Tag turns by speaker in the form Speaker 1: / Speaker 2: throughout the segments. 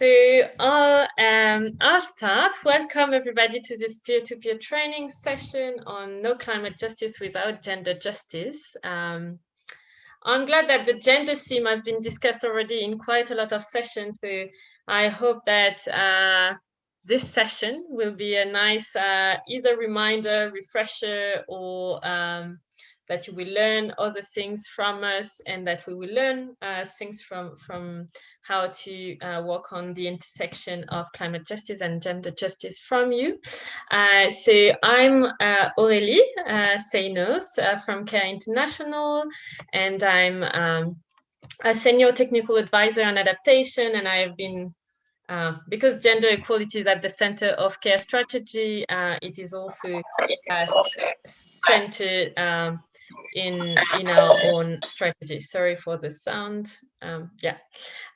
Speaker 1: So I'll, um, I'll start. Welcome everybody to this peer-to-peer -peer training session on no climate justice without gender justice. Um, I'm glad that the gender theme has been discussed already in quite a lot of sessions. So I hope that uh, this session will be a nice uh, either reminder, refresher, or um, that you will learn other things from us and that we will learn uh, things from, from how to uh, work on the intersection of climate justice and gender justice from you. Uh, so I'm uh, Aurélie uh, Seinos uh, from CARE International and I'm um, a senior technical advisor on adaptation and I have been uh, because gender equality is at the center of care strategy, uh, it is also uh, centered um, in in our own strategy. Sorry for the sound. Um, yeah.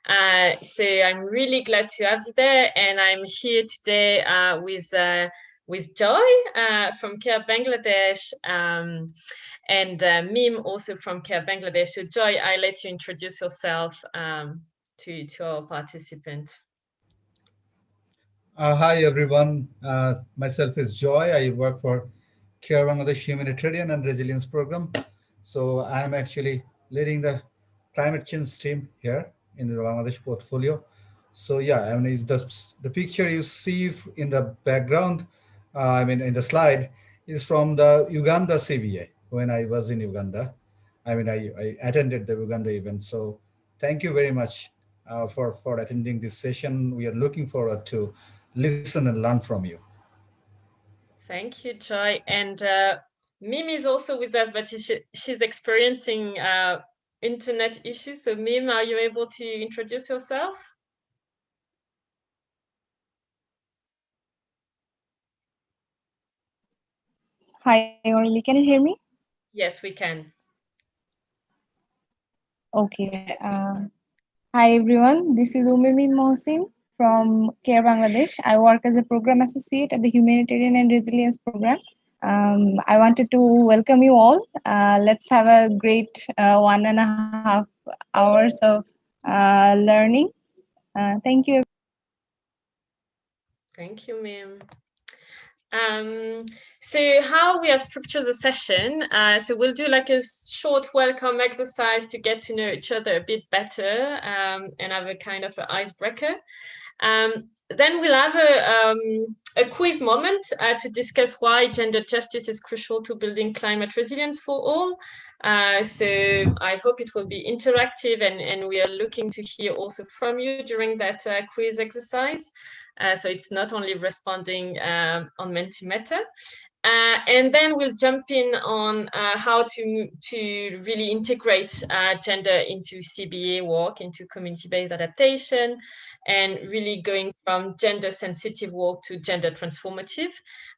Speaker 1: Uh, so I'm really glad to have you there, and I'm here today uh, with uh, with Joy uh, from Care Bangladesh um, and uh, Mim also from Care Bangladesh. So Joy, I let you introduce yourself um, to to our participants.
Speaker 2: Uh, hi everyone. myself is Joy. I work for Care Bangladesh Humanitarian and Resilience Program. So I am actually leading the climate change team here in the Bangladesh portfolio. So yeah, I mean, the, the picture you see in the background, uh, I mean, in the slide, is from the Uganda CBA when I was in Uganda. I mean, I, I attended the Uganda event. So thank you very much uh, for, for attending this session. We are looking forward to listen and learn from you.
Speaker 1: Thank you, Joy. And uh, Mim is also with us, but she, she's experiencing uh, internet issues. So Mim, are you able to introduce yourself?
Speaker 3: Hi, Aurelie, can you hear me?
Speaker 1: Yes, we can.
Speaker 3: Okay. Uh, hi, everyone. This is Umimi Mohsin from CARE Bangladesh. I work as a program associate at the Humanitarian and Resilience Program. Um, I wanted to welcome you all. Uh, let's have a great uh, one and a half hours of uh, learning. Uh, thank you.
Speaker 1: Thank you, Mim. Um, so how we have structured the session, uh, so we'll do like a short welcome exercise to get to know each other a bit better um, and have a kind of an icebreaker. Um, then we'll have a, um, a quiz moment uh, to discuss why gender justice is crucial to building climate resilience for all. Uh, so I hope it will be interactive and, and we are looking to hear also from you during that uh, quiz exercise. Uh, so it's not only responding um, on Mentimeter. Uh, and then we'll jump in on uh, how to, to really integrate uh, gender into CBA work, into community-based adaptation, and really going from gender sensitive work to gender transformative.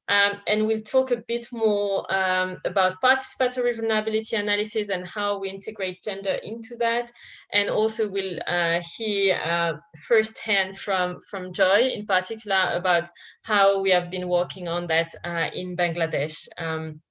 Speaker 1: Um, and we'll talk a bit more um, about participatory vulnerability analysis and how we integrate gender into that. And also we'll uh, hear uh, firsthand from, from Joy in particular about how we have been working on that uh, in Bangladesh. Um,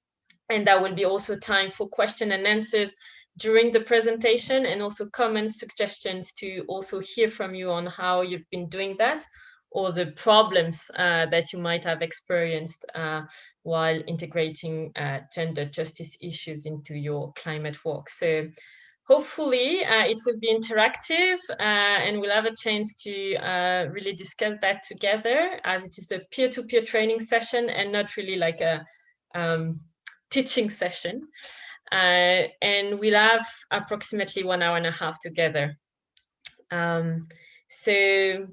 Speaker 1: and that will be also time for question and answers during the presentation and also comments, suggestions to also hear from you on how you've been doing that or the problems uh, that you might have experienced uh, while integrating uh, gender justice issues into your climate work. So hopefully uh, it will be interactive uh, and we'll have a chance to uh, really discuss that together as it is a peer-to-peer -peer training session and not really like a um, teaching session. and we'll have approximately one hour and a half together. Um, so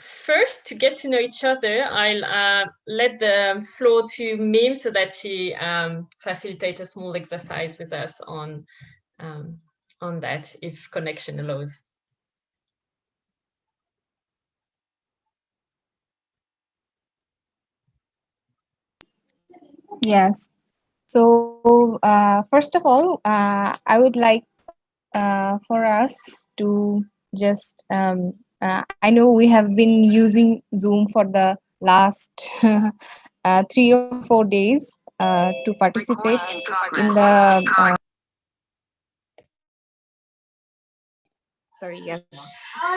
Speaker 1: first, to get to know each other, I'll uh, let the floor to Mim so that she um, facilitate a small exercise with us on, um, on that, if connection allows.
Speaker 3: Yes. So uh, first of all, uh, I would like uh, for us to just um, uh, I know we have been using Zoom for the last uh, three or four days uh, to participate in the uh,
Speaker 4: sorry, yes.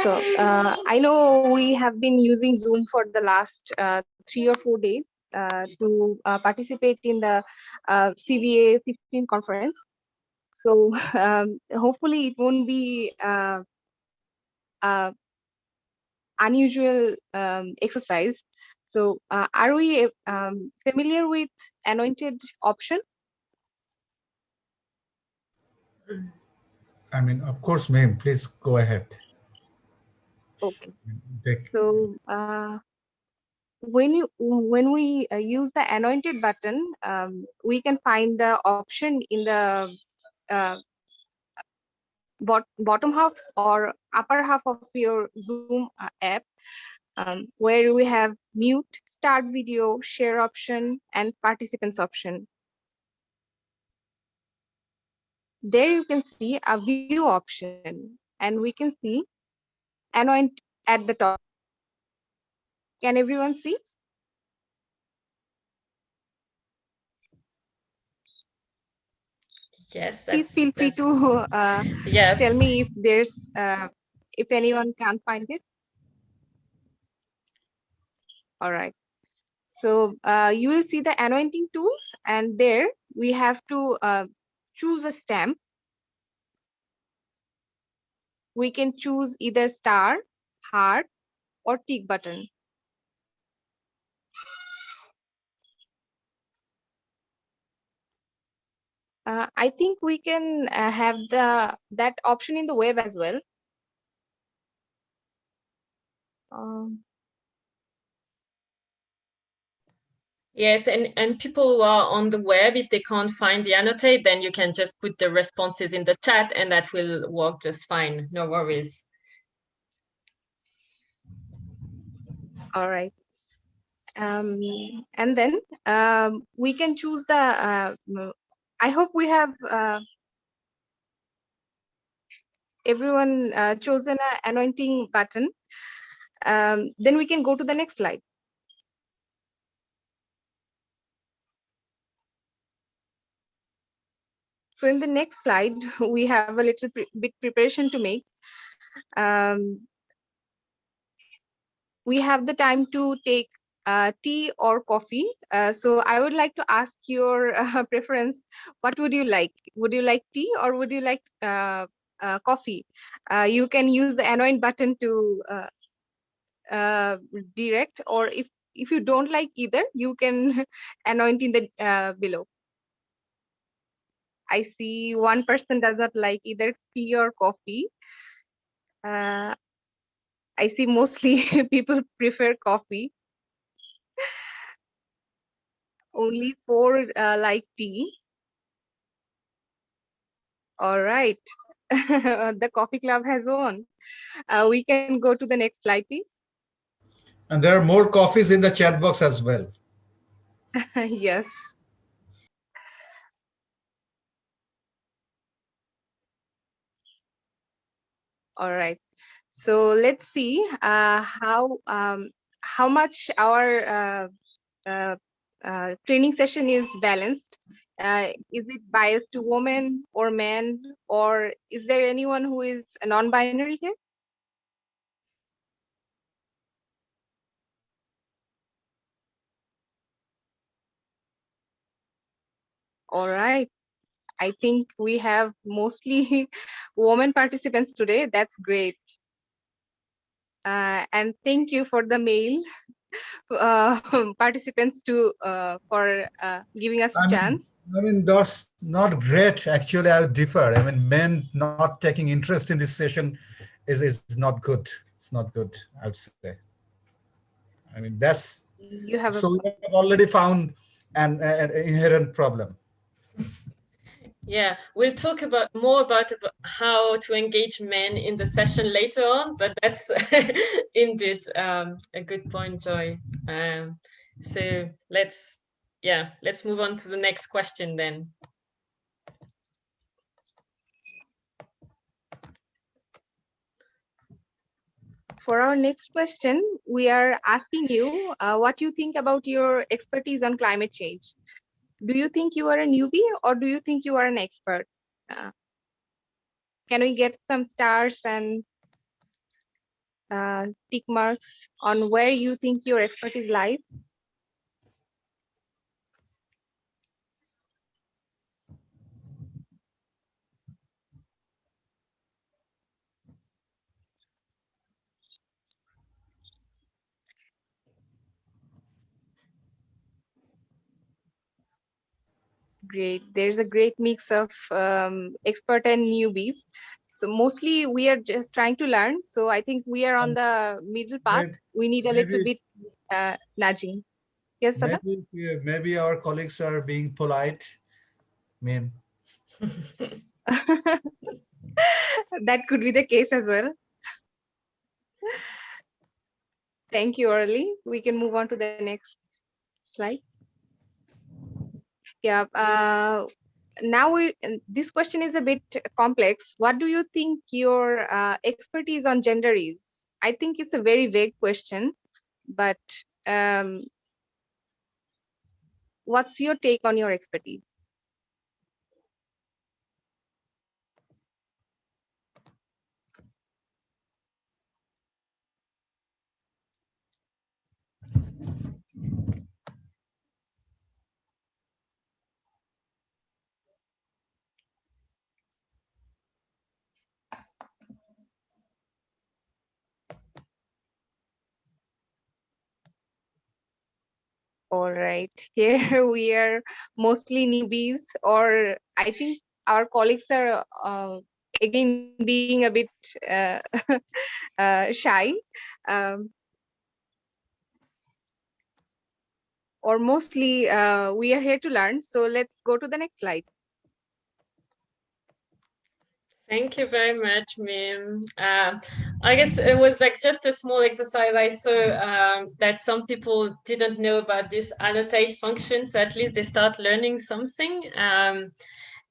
Speaker 4: So uh, I know we have been using Zoom for the last uh, three or four days uh, to uh, participate in the uh, CBA 15 conference. So um, hopefully it won't be uh, uh, unusual um, exercise. So uh, are we um, familiar with anointed option?
Speaker 2: I mean, of course, ma'am, please go ahead.
Speaker 4: Okay.
Speaker 2: Take-
Speaker 4: So uh, when you when we uh, use the anointed button, um, we can find the option in the uh, bot bottom half or upper half of your Zoom uh, app, um, where we have mute, start video, share option, and participants option. There you can see a view option, and we can see anoint at the top. Can everyone see?
Speaker 1: Yes,
Speaker 4: Please feel free to uh,
Speaker 1: yeah.
Speaker 4: tell me if there's uh, if anyone can't find it. All right. So uh, you will see the anointing tools and there we have to uh, choose a stamp. We can choose either star, heart or tick button. Uh, I think we can uh, have the that option in the web as well. Um,
Speaker 1: Yes, and, and people who are on the web, if they can't find the annotate, then you can just put the responses in the chat and that will work just fine. No worries.
Speaker 4: all right. Um, and then um, we can choose the, uh, m- I hope we have uh, everyone uh, chosen an anointing button. Um, then we can go to the next slide. So in the next slide, we have a little pre- bit preparation to make. Um, we have the time to take uh, tea or coffee. Uh, so I would like to ask your uh, preference. What would you like? Would you like tea or would you like uh, uh, coffee? Uh, you can use the anoint button to uh, direct, or if if you don't like either, you can anoint in the uh, below. I see one person does not like either tea or coffee. Uh, I see mostly people prefer coffee. Only four uh, like tea. All right. the coffee club has won. Uh, we can go to the next slide, please.
Speaker 2: And there are more coffees in the chat box as well.
Speaker 4: yes. All right. So let's see uh, how um, how much our uh, uh, uh, training session is balanced. Uh, is it biased to women or men, or is there anyone who is a non-binary here? All right. I think we have mostly women participants today. That's great. Uh, and thank you for the male uh, participants to uh, for uh, giving us
Speaker 2: I
Speaker 4: a
Speaker 2: mean,
Speaker 4: chance.
Speaker 2: I mean, that's not great. Actually, I would differ. I mean, men not taking interest in this session is, is not good. It's not good, I would say. I mean, that's
Speaker 4: You have
Speaker 2: so we have already found an, an inherent problem.
Speaker 1: Yeah, we'll talk about more about ab- how to engage men in the session later on, but that's indeed um, a good point, Joy. Um, so let's, yeah, let's move on to the next question then.
Speaker 4: For our next question, we are asking you uh, what you think about your expertise on climate change do you think you are a newbie or do you think you are an expert? Uh, can we get some stars and uh, tick marks on where you think your expertise lies? Great. There's a great mix of um, expert and newbies. So mostly we are just trying to learn. So I think we are on
Speaker 2: Um,
Speaker 4: the middle path.
Speaker 2: maybe-
Speaker 4: We need a little
Speaker 2: maybe-
Speaker 4: bit uh, nudging. Yes, Sada?
Speaker 2: Maybe, maybe our colleagues are being polite. Mean,
Speaker 4: that could be the case as well. Thank you, Aurélie. We can move on to the next slide. Yeah, uh, now we, this question is a bit complex. What do you think your uh, expertise on gender is? I think it's a very vague question, but um, what's your take on your expertise? All right, here we are mostly newbies, or I think our colleagues are uh, again being a bit uh, uh, shy. Um, or mostly uh, we are here to learn. So let's go to the next slide.
Speaker 1: Thank you very much, Mim. Uh, I guess it was like just a small exercise. I saw um, that some people didn't know about this annotate function, so at least they start learning something. Um,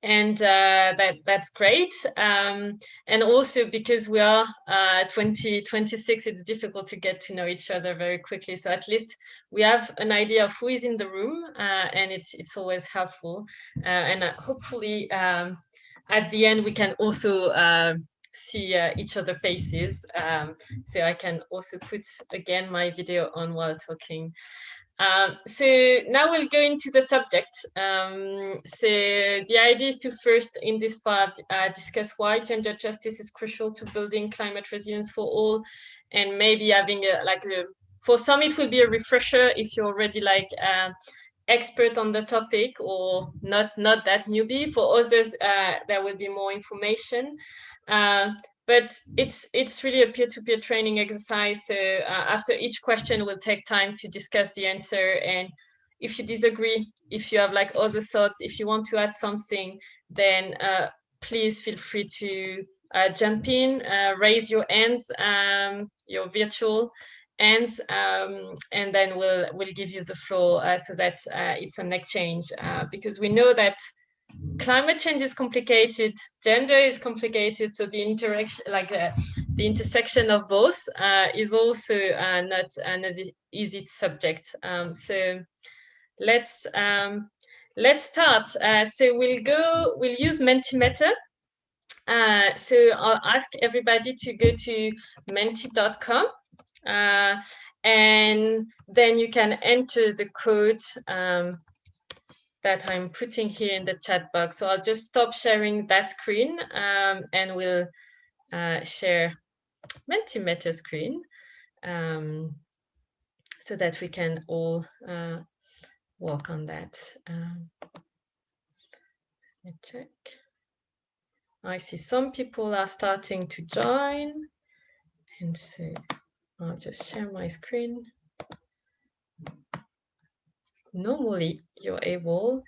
Speaker 1: and uh, that that's great. Um, and also because we are uh, 2026, it's difficult to get to know each other very quickly. So at least we have an idea of who is in the room, uh, and it's it's always helpful. Uh, and uh, hopefully um, at the end we can also uh, see uh, each other faces. Um, so I can also put again my video on while talking. Um, so now we'll go into the subject. Um, so the idea is to first, in this part, uh, discuss why gender justice is crucial to building climate resilience for all, and maybe having a like a, for some it will be a refresher if you're already like uh, expert on the topic or not not that newbie. For others, uh, there will be more information. Uh, but it's it's really a peer-to-peer training exercise. So uh, after each question, we'll take time to discuss the answer. And if you disagree, if you have like other thoughts, if you want to add something, then uh, please feel free to uh, jump in, uh, raise your hands, um, your virtual hands, um, and then we'll we'll give you the floor uh, so that uh, it's an exchange. because we know that climate change is complicated, gender is complicated, so the interaction, like uh, the intersection of both, uh, is also uh, not an easy, subject. Um, so let's um, let's start. Uh, so we'll go, we'll use Mentimeter. Uh, so I'll ask everybody to go to menti.com. Uh, and then you can enter the code um, that I'm putting here in the chat box. So I'll just stop sharing that screen um, and we'll uh, share Mentimeter screen um, so that we can all uh, work on that. Um, let me check. I see some people are starting to join and so I'll just share my screen normally you're able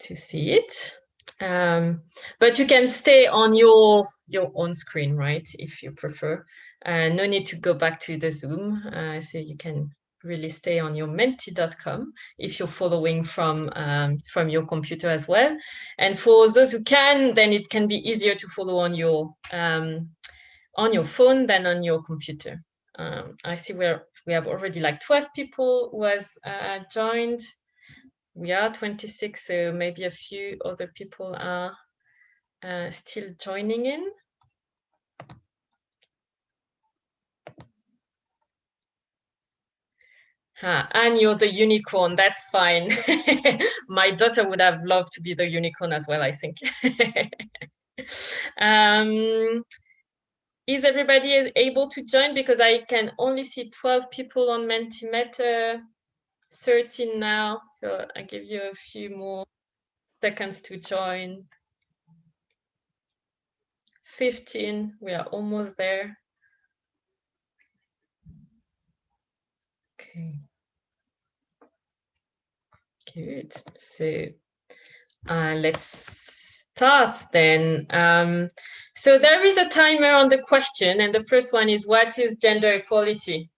Speaker 1: to see it. Um, but you can stay on your your own screen, right, if you prefer. Uh, no need to go back to the Zoom, uh, so you can really stay on your menti.com if you're following from um, from your computer as well. And for those who can, then it can be easier to follow on your um, on your phone than on your computer um, I see where we have already like 12 people who has uh, joined. We are 26, so maybe a few other people are uh, still joining in. And you're the unicorn, that's fine. My daughter would have loved to be the unicorn as well, I think. um, is everybody able to join? Because I can only see 12 people on Mentimeter, 13 now. So I give you a few more seconds to join. 15, we are almost there. Okay. Good. So uh, let's start then. Um, so there is a timer on the question, and the first one is what is gender equality?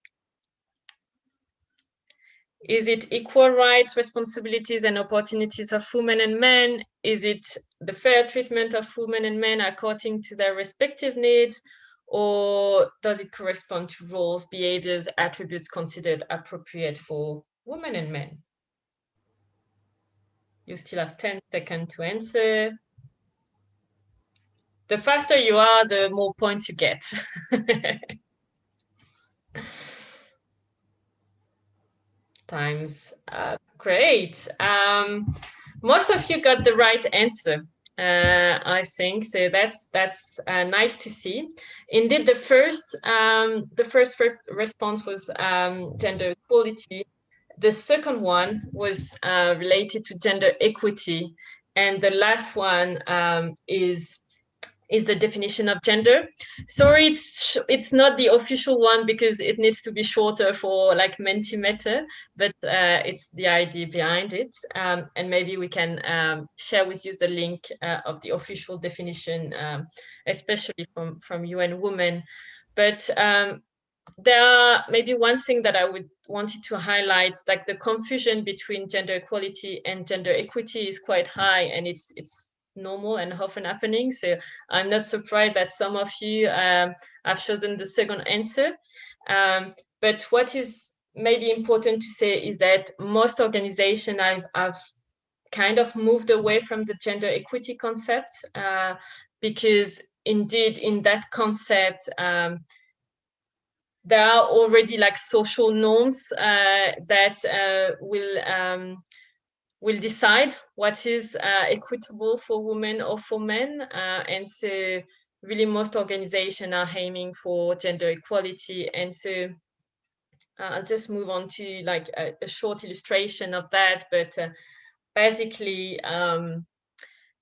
Speaker 1: Is it equal rights, responsibilities, and opportunities of women and men? Is it the fair treatment of women and men according to their respective needs? Or does it correspond to roles, behaviors, attributes considered appropriate for women and men? You still have 10 seconds to answer. The faster you are, the more points you get. Times up. Great. Um, most of you got the right answer. Uh, I think so. That's that's uh, nice to see. Indeed, the first um, the first response was um, gender equality. The second one was uh, related to gender equity, and the last one um, is is the definition of gender. Sorry, it's it's not the official one because it needs to be shorter for like Mentimeter, but uh, it's the idea behind it. Um, and maybe we can um, share with you the link uh, of the official definition, um, especially from, from UN Women. But um, there are maybe one thing that I would wanted to highlight, like the confusion between gender equality and gender equity is quite high and it's it's normal and often happening. So I'm not surprised that some of you um, have chosen the second answer. Um, but what is maybe important to say is that most organizations have, have kind of moved away from the gender equity concept uh, because indeed in that concept, um, there are already like social norms uh, that uh, will um, will decide what is uh, equitable for women or for men. Uh, and so really most organizations are aiming for gender equality. And so uh, I'll just move on to like a, a short illustration of that. But uh, basically, um,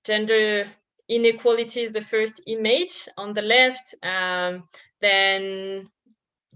Speaker 1: gender inequality is the first image on the left. Um, then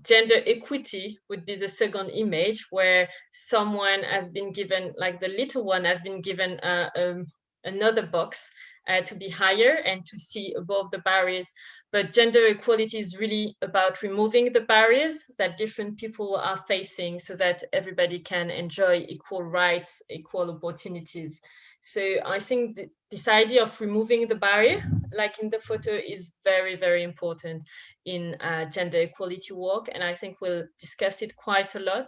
Speaker 1: gender equity would be the second image where someone has been given, like the little one has been given uh, um, another box uh, to be higher and to see above the barriers. But gender equality is really about removing the barriers that different people are facing so that everybody can enjoy equal rights, equal opportunities. So I think th this idea of removing the barrier, like in the photo, is very, very important in uh, gender equality work. And I think we'll discuss it quite a lot.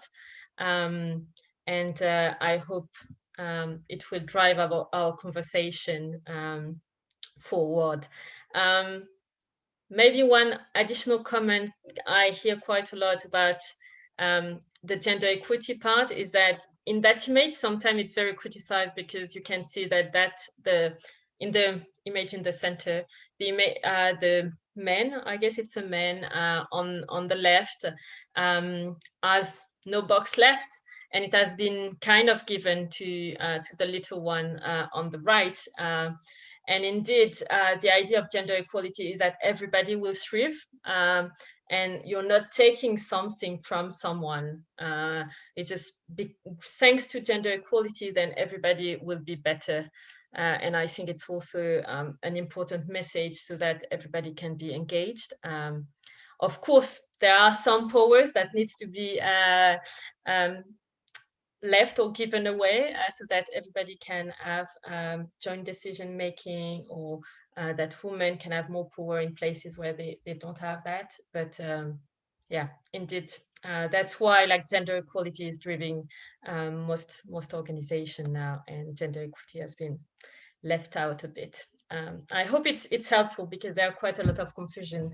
Speaker 1: Um, and uh, I hope um, it will drive our, our conversation um, forward. Um, maybe one additional comment I hear quite a lot about um, the gender equity part is that in that image, sometimes it's very criticized because you can see that that the in the image in the center, the uh, the men, I guess it's a man uh, on on the left, um, has no box left, and it has been kind of given to uh, to the little one uh, on the right. Uh, and indeed, uh, the idea of gender equality is that everybody will thrive. Um, and you're not taking something from someone. Uh, it's just be, thanks to gender equality, then everybody will be better. Uh, and I think it's also um, an important message so that everybody can be engaged. Um, of course, there are some powers that needs to be uh, um, left or given away uh, so that everybody can have um, joint decision making or uh, that women can have more power in places where they, they don't have that. But um, yeah, indeed, uh, that's why like gender equality is driving um, most most organization now and gender equity has been left out a bit. Um, I hope it's it's helpful because there are quite a lot of confusion.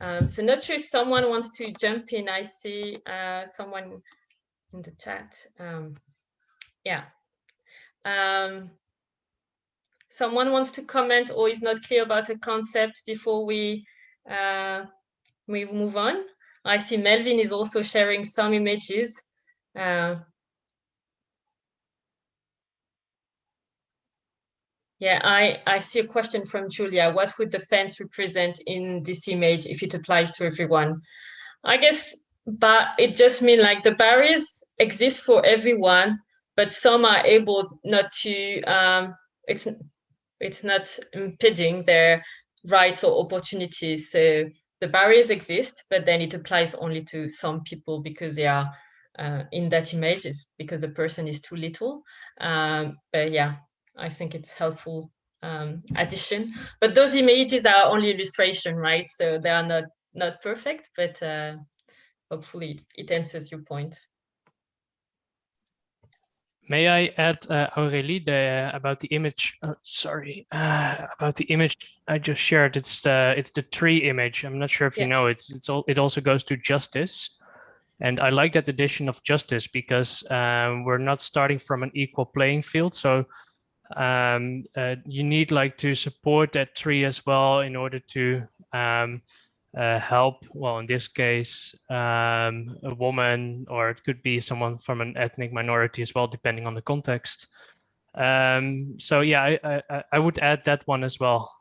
Speaker 1: Um, so not sure if someone wants to jump in. I see uh, someone in the chat. Um, yeah. Um, someone wants to comment or is not clear about a concept before we uh, we move on. I see Melvin is also sharing some images. Uh, yeah, I, I see a question from Julia. What would the fence represent in this image if it applies to everyone? I guess, but it just means like the barriers exist for everyone, but some are able not to, um, it's, it's not impeding their rights or opportunities. So the barriers exist, but then it applies only to some people because they are uh, in that image is because the person is too little. Um, but yeah, I think it's helpful um, addition. But those images are only illustration, right? So they are not not perfect, but uh, hopefully it answers your point.
Speaker 5: May I add, uh, Aurélie, the, about the image? Oh, sorry, uh, about the image I just shared. It's the it's the tree image. I'm not sure if
Speaker 1: Yeah.
Speaker 5: you know. It's it's all. It also goes to justice, and I like that addition of justice because um, we're not starting from an equal playing field. So um, uh, you need like to support that tree as well in order to um, uh, help, well, in this case, um, a woman, or it could be someone from an ethnic minority as well, depending on the context. Um, so yeah, I, I, I would add that one as well.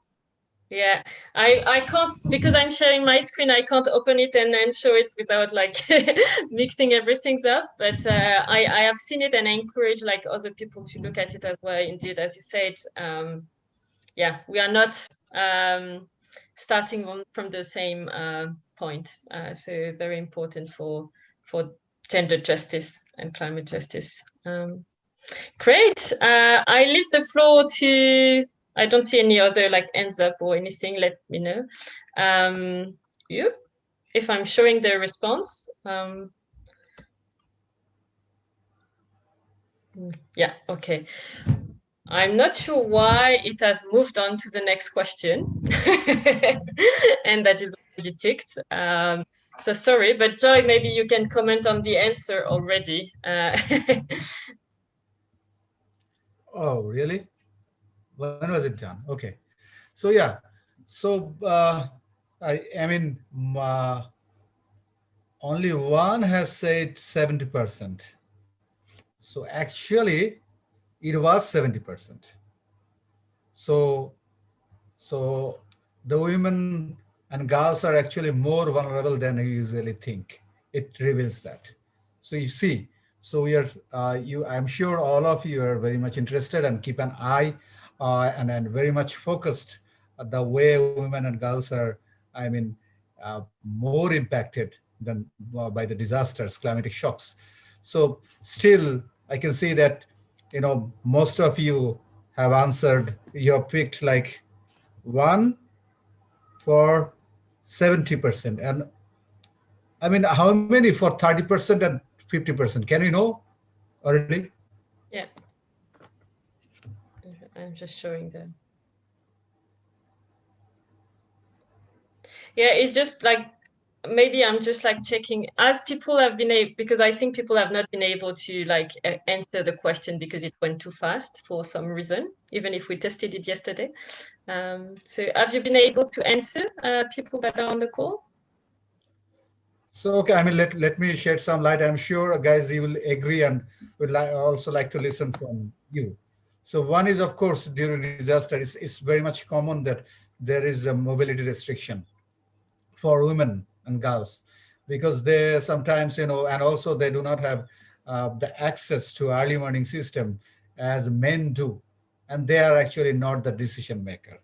Speaker 1: Yeah, I I can't because I'm sharing my screen. I can't open it and then show it without like mixing everything up. But uh, I I have seen it and I encourage like other people to look at it as well. Indeed, as you said, um, yeah, we are not um, starting on, from the same uh, point. Uh, so very important for for gender justice and climate justice. Um, great. Uh, I leave the floor to. I don't see any other like ends up or anything. Let me know. Um, you, if I'm showing the response. Um, mm, yeah. Okay. I'm not sure why it has moved on to the next question, and that is already ticked. Um, so sorry, but Joy, maybe you can comment on the answer already. Uh,
Speaker 2: Oh, really? When was it done? Okay. So yeah. So uh, I, I mean, uh, only one has said 70%. So actually, it was 70%. So, so the women and girls are actually more vulnerable than you usually think. It reveals that. So you see, so we are, uh, you, I'm sure all of you are very much interested and keep an eye uh, and, and very much focused at the way women and girls are, I mean, uh, more impacted than uh, by the disasters, climatic shocks. So still, I can see that, you know, most of you have answered, you have picked like one for 70%. And I mean, how many for 30% and 50%? Can you know already?
Speaker 1: yeah. I'm just showing the. Yeah, it's just like maybe I'm just like checking as people have been able because I think people have not been able to like answer the question because it went too fast for some reason, even if we tested it yesterday. Um, so have you been able to answer uh, people that are on the call?
Speaker 2: So, okay, I mean, let, let me shed some light. I'm sure, guys, you will agree and would like also like to listen from you. So one is, of course, during disaster, it's, it's very much common that there is a mobility restriction for women and girls because they sometimes, you know, and also they do not have uh, the access to early warning system as men do. And they are actually not the decision maker.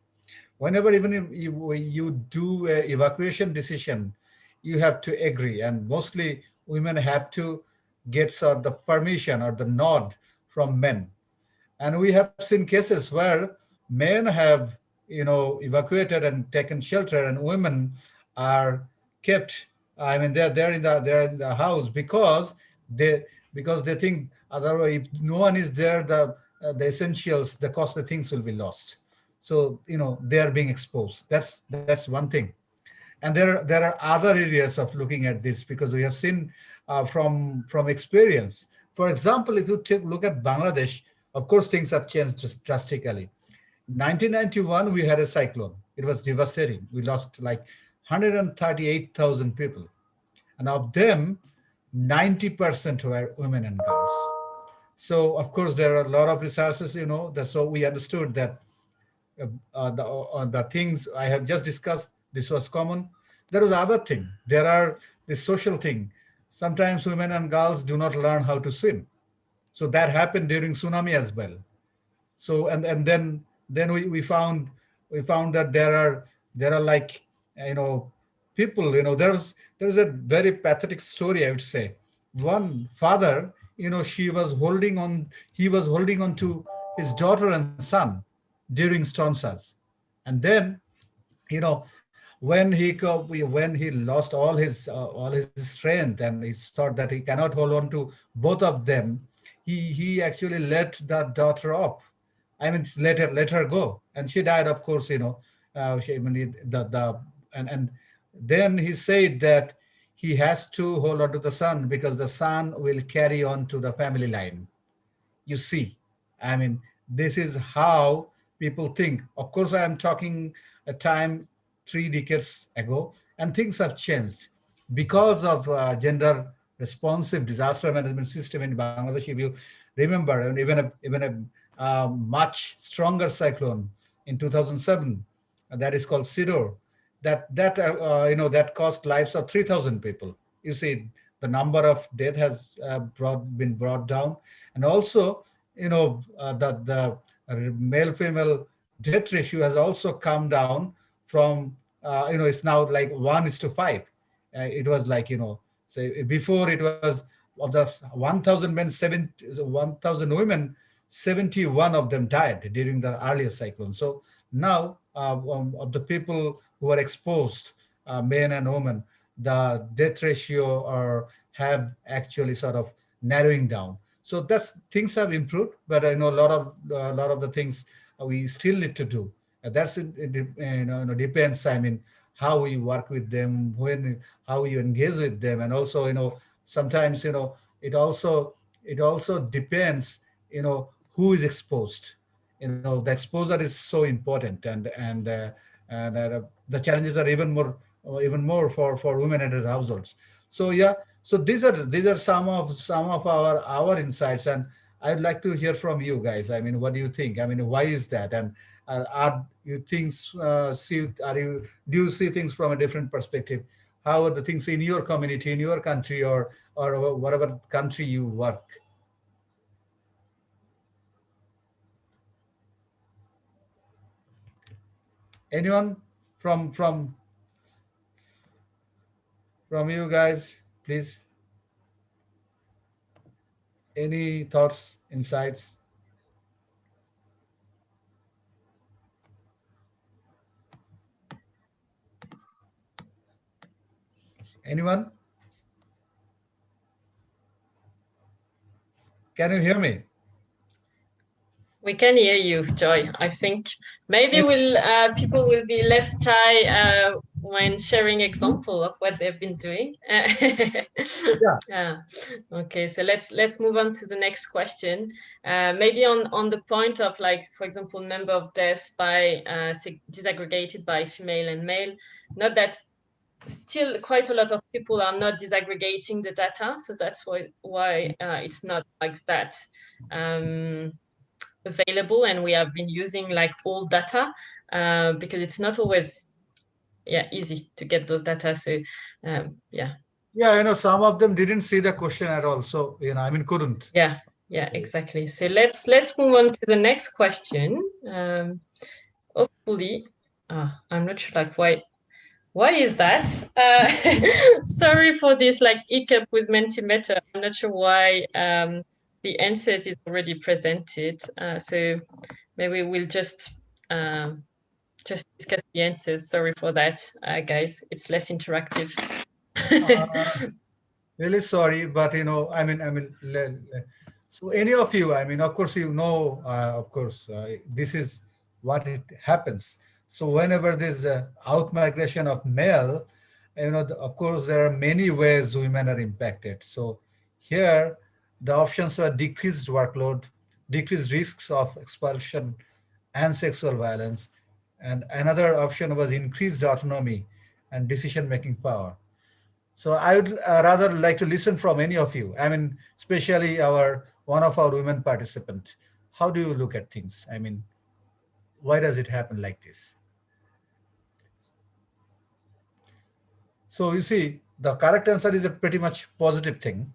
Speaker 2: Whenever even if you, you do a evacuation decision, you have to agree. And mostly women have to get sort of the permission or the nod from men. And we have seen cases where men have, you know, evacuated and taken shelter, and women are kept. I mean, they're they're in the they're in the house because they because they think otherwise if no one is there, the uh, the essentials, the costly things will be lost. So you know they are being exposed. That's that's one thing. And there, there are other areas of looking at this because we have seen uh, from, from experience. For example, if you take look at Bangladesh, of course, things have changed drastically. 1991, we had a cyclone. It was devastating. We lost like 138,000 people. And of them, 90% were women and girls. So of course, there are a lot of resources, you know, that, so we understood that uh, uh, the, uh, the things I have just discussed, this was common. There was other thing. There are the social thing. Sometimes women and girls do not learn how to swim. So that happened during tsunami as well. So and and then then we, we found we found that there are there are like you know people you know there's there's a very pathetic story I would say. One father you know she was holding on he was holding on to his daughter and son during storm surge, and then you know when he when he lost all his uh, all his strength and he thought that he cannot hold on to both of them he he actually let that daughter up i mean let her let her go. And she died of course you know uh, she, I mean, the the and and then he said that he has to hold on to the son because the son will carry on to the family line. You see i mean this is how people think. Of course i am talking a time three decades ago and things have changed. Because of uh, gender responsive disaster management system in Bangladesh, if you remember, and even a, even a uh, much stronger cyclone in 2007, that is called Sidr, that that uh, uh, you know that cost lives of 3,000 people. You see, the number of death has uh, brought been brought down, and also you know uh, that the male-female death ratio has also come down from uh, you know it's now like one is to five. it was like you know so before it was of the 1,000 men, 1,000 women, 71 of them died during the earlier cyclone. So now uh, um, of the people who are exposed, uh, men and women, the death ratio are have actually sort of narrowing down. So that's things have improved, but I know a lot of a lot of the things we still need to do. And that's it, it you know, depends. I mean, how you work with them, when, how you engage with them. And also, you know, sometimes, you know, it also, it also depends, you know, who is exposed. You know, the exposure is so important and, and, uh, and uh, the challenges are even more, even more for, for women and households. So yeah, so these are, these are some of, some of our, our insights and I'd like to hear from you guys. I mean, what do you think? I mean, why is that? And uh, are you things uh, see are you do you see things from a different perspective how are the things in your community in your country or or whatever country you work anyone from from from you guys please any thoughts insights Anyone? Can you hear me?
Speaker 1: We can hear you, Joy. I think maybe will uh, people will be less shy uh, when sharing example of what they've been doing. yeah. Okay, so let's let's move on to the next question. Uh, maybe on on the point of like, for example, number of deaths by uh, disaggregated by female and male. Not that still quite a lot of people are not disaggregating the data. So that's why, why uh, it's not like that um, available. And we have been using like old data uh, because it's not always yeah easy to get those data. So um, yeah.
Speaker 2: Yeah, you know, some of them didn't see the question at all. So, you know, I mean, couldn't.
Speaker 1: Yeah, yeah, exactly. So let's let's move on to the next question. Um, hopefully, uh, I'm not sure like why why is that? Uh, sorry for this like hiccup with Mentimeter. I'm not sure why um, the answers is already presented. Uh, so maybe we'll just um, just discuss the answers. Sorry for that, uh, guys. It's less interactive.
Speaker 2: uh, really sorry, but you know, I mean, I mean, so any of you, I mean, of course, you know, uh, of course, uh, this is what it happens. So whenever there's a out migration of male, you know, of course, there are many ways women are impacted. So here, the options were decreased workload, decreased risks of expulsion and sexual violence. And another option was increased autonomy and decision-making power. So I would uh, rather like to listen from any of you. I mean, especially our one of our women participant. How do you look at things? I mean, why does it happen like this? So you see, the correct answer is a pretty much positive thing.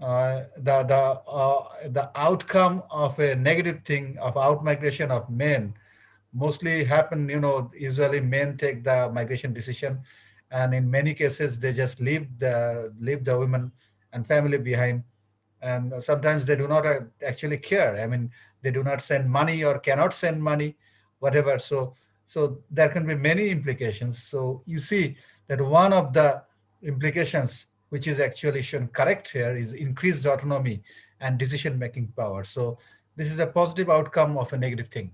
Speaker 2: Uh, the the uh, the outcome of a negative thing of out migration of men mostly happen. You know, usually men take the migration decision, and in many cases they just leave the leave the women and family behind, and sometimes they do not uh, actually care. I mean, they do not send money or cannot send money, whatever. So so there can be many implications. So you see that one of the implications which is actually shown correct here is increased autonomy and decision-making power. So this is a positive outcome of a negative thing.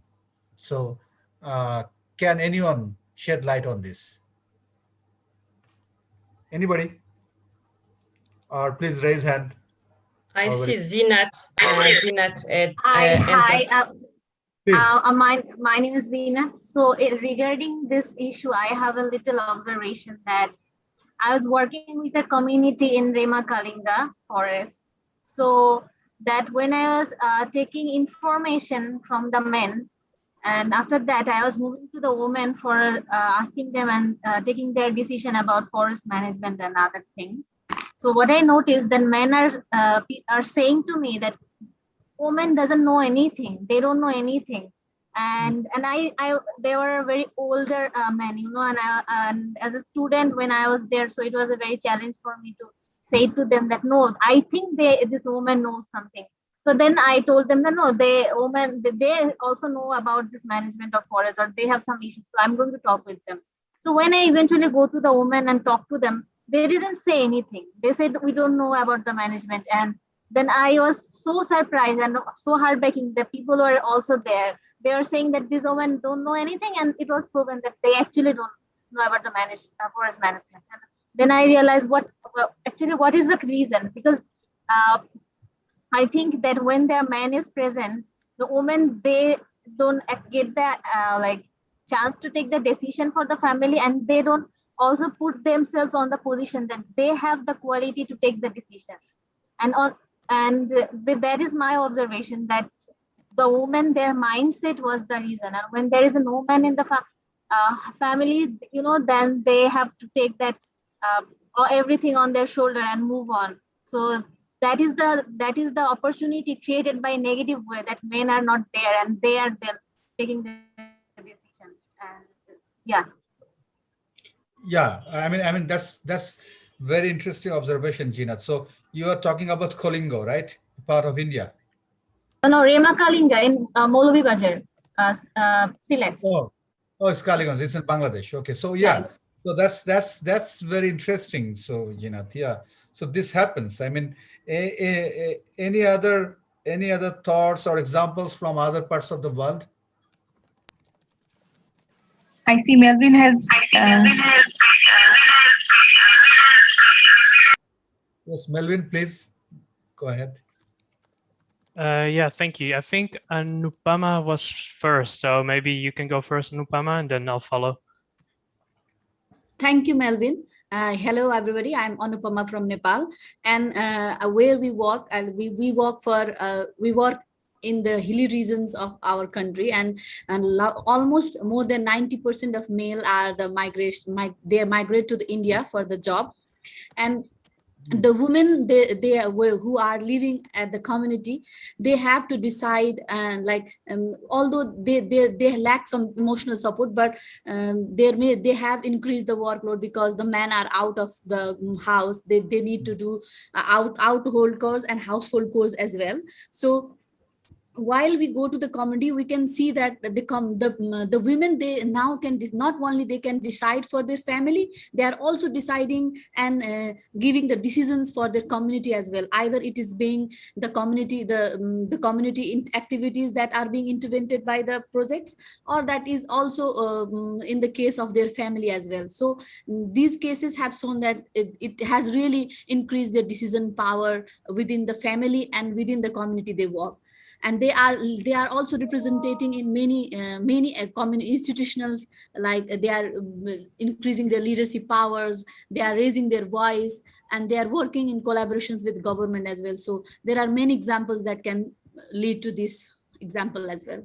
Speaker 2: So uh, can anyone shed light on this? Anybody? Or please raise hand.
Speaker 1: I
Speaker 2: Or
Speaker 1: see
Speaker 2: it-
Speaker 1: Zinat. Uh, Zinat uh,
Speaker 6: Hi,
Speaker 1: uh,
Speaker 6: hi. Uh, uh, uh, my, my name is Veena. So it, regarding this issue, I have a little observation that I was working with a community in Rema-Kalenga forest. So that when I was uh, taking information from the men, and after that, I was moving to the women for uh, asking them and uh, taking their decision about forest management and other things. So what I noticed, that men are uh, are saying to me that woman doesn't know anything they don't know anything and and i i they were very older uh, men you know and i and as a student when i was there so it was a very challenge for me to say to them that no i think they this woman knows something. So then i told them that no they woman they- also know about this management of forest or they have some issues so i'm going to talk with them. So when i eventually go to the woman and talk to them they didn't say anything. They said we don't know about the management. And then I was so surprised and so heartbreaking that people were also there. They are saying that these women don't know anything, and it was proven that they actually don't know about the manage, uh, forest management. And then I realized what well, actually what is the reason because uh, I think that when their man is present, the women they don't get that uh, like chance to take the decision for the family, and they don't also put themselves on the position that they have the quality to take the decision and on and that is my observation that the woman their mindset was the reason and when there is a woman in the fa- uh, family you know then they have to take that uh, everything on their shoulder and move on so that is the that is the opportunity created by negative way that men are not there and they are then taking the decision and yeah
Speaker 2: Yeah, I mean, I mean that's that's very interesting observation, Gina. So you are talking about Kolingo, right? Part of India.
Speaker 6: No, no Rema-Kalenga in uh, Moulvibazar uh, uh, Sylhet
Speaker 2: Oh, oh, it's Kaligons. It's in Bangladesh. Okay, so yeah, so that's that's that's very interesting. So Gina, yeah. So this happens. I mean, a, a, a- any other any other thoughts or examples from other parts of the world?
Speaker 3: I see Melvin has. Uh,
Speaker 2: Yes, Melvin, please go ahead.
Speaker 5: Uh, yeah, thank you. I think Anupama was first, so maybe you can go first, Anupama, and then I'll follow.
Speaker 7: Thank you, Melvin. Uh, hello, everybody. I'm Anupama from Nepal, and uh, where we work, and we we work for uh, we work in the hilly regions of our country, and and almost more than ninety percent of male are the migration. Mig- they migrate to the India for the job, and the women they they are who are living at the community they have to decide and like um, although they they they lack some emotional support but um, they may they have increased the workload because the men are out of the house. They, they need to do uh, out household chores and household chores as well. So while we go to the community, we can see that the the the women they now can not only they can decide for their family, they are also deciding and uh, giving the decisions for their community as well. Either it is being the community the um, the community activities that are being intervened by the projects, or that is also um, in the case of their family as well. So these cases have shown that it, it has really increased their decision power within the family and within the community they work and they are they are also representing in many uh, many uh, common institutions like they are uh, increasing their leadership powers they are raising their voice and they are working in collaborations with government as well. So there are many examples that can lead to this example as well.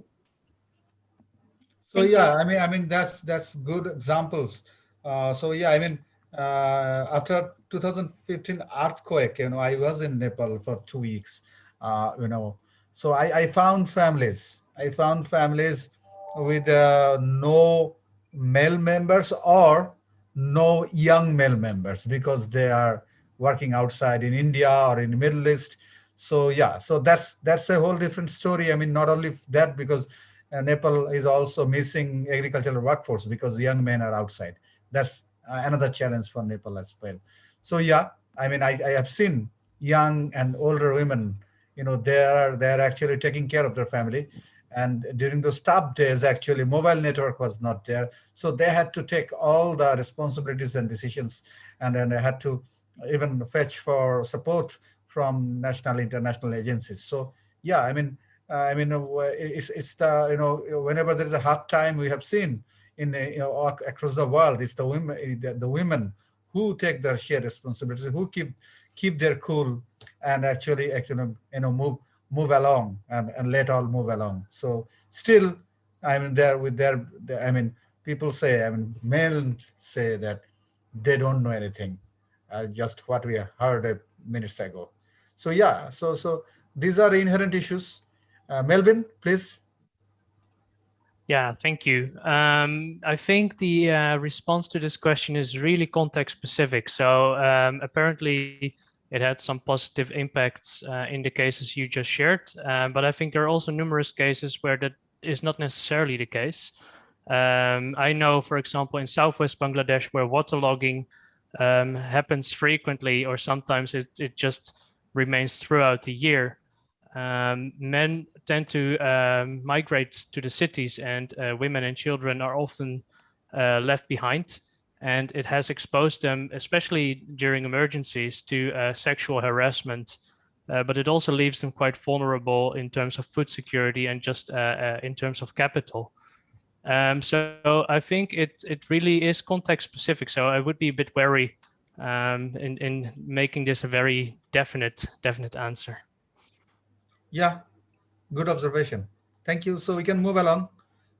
Speaker 2: So Thank yeah you. i mean i mean that's that's good examples. Uh, so yeah i mean uh, after 2015 earthquake you know i was in nepal for two weeks uh, you know so I, I found families. I found families with uh, no male members or no young male members because they are working outside in India or in the Middle East. So yeah, so that's that's a whole different story. I mean, not only that because uh, Nepal is also missing agricultural workforce because young men are outside. That's uh, another challenge for Nepal as well. So yeah, I mean, I, I have seen young and older women you know, they're they're actually taking care of their family. And during those tough days, actually, mobile network was not there. So they had to take all the responsibilities and decisions. And then they had to even fetch for support from national, international agencies. So yeah, I mean, uh, I mean, uh, it's, it's the, you know, whenever there's a hard time we have seen in, you know, across the world, it's the women, the, the women who take their shared responsibilities, who keep keep their cool and actually actually you know move move along and, and let all move along. So still i mean there with their i mean people say i mean men say that they don't know anything. Uh, just what we heard a minutes ago. So yeah so so these are inherent issues. Uh, melvin please
Speaker 5: yeah, thank you. Um, I think the uh, response to this question is really context specific. So um, apparently it had some positive impacts uh, in the cases you just shared. Um, but I think there are also numerous cases where that is not necessarily the case. Um, I know, for example, in Southwest Bangladesh, where waterlogging um, happens frequently, or sometimes it, it just remains throughout the year. Um, men tend to um, migrate to the cities and uh, women and children are often uh, left behind and it has exposed them, especially during emergencies, to uh, sexual harassment. Uh, but it also leaves them quite vulnerable in terms of food security and just uh, uh in terms of capital. Um, so I think it it really is context specific. So I would be a bit wary um, in in making this a very definite definite answer.
Speaker 2: Yeah, good observation. Thank you. So we can move along.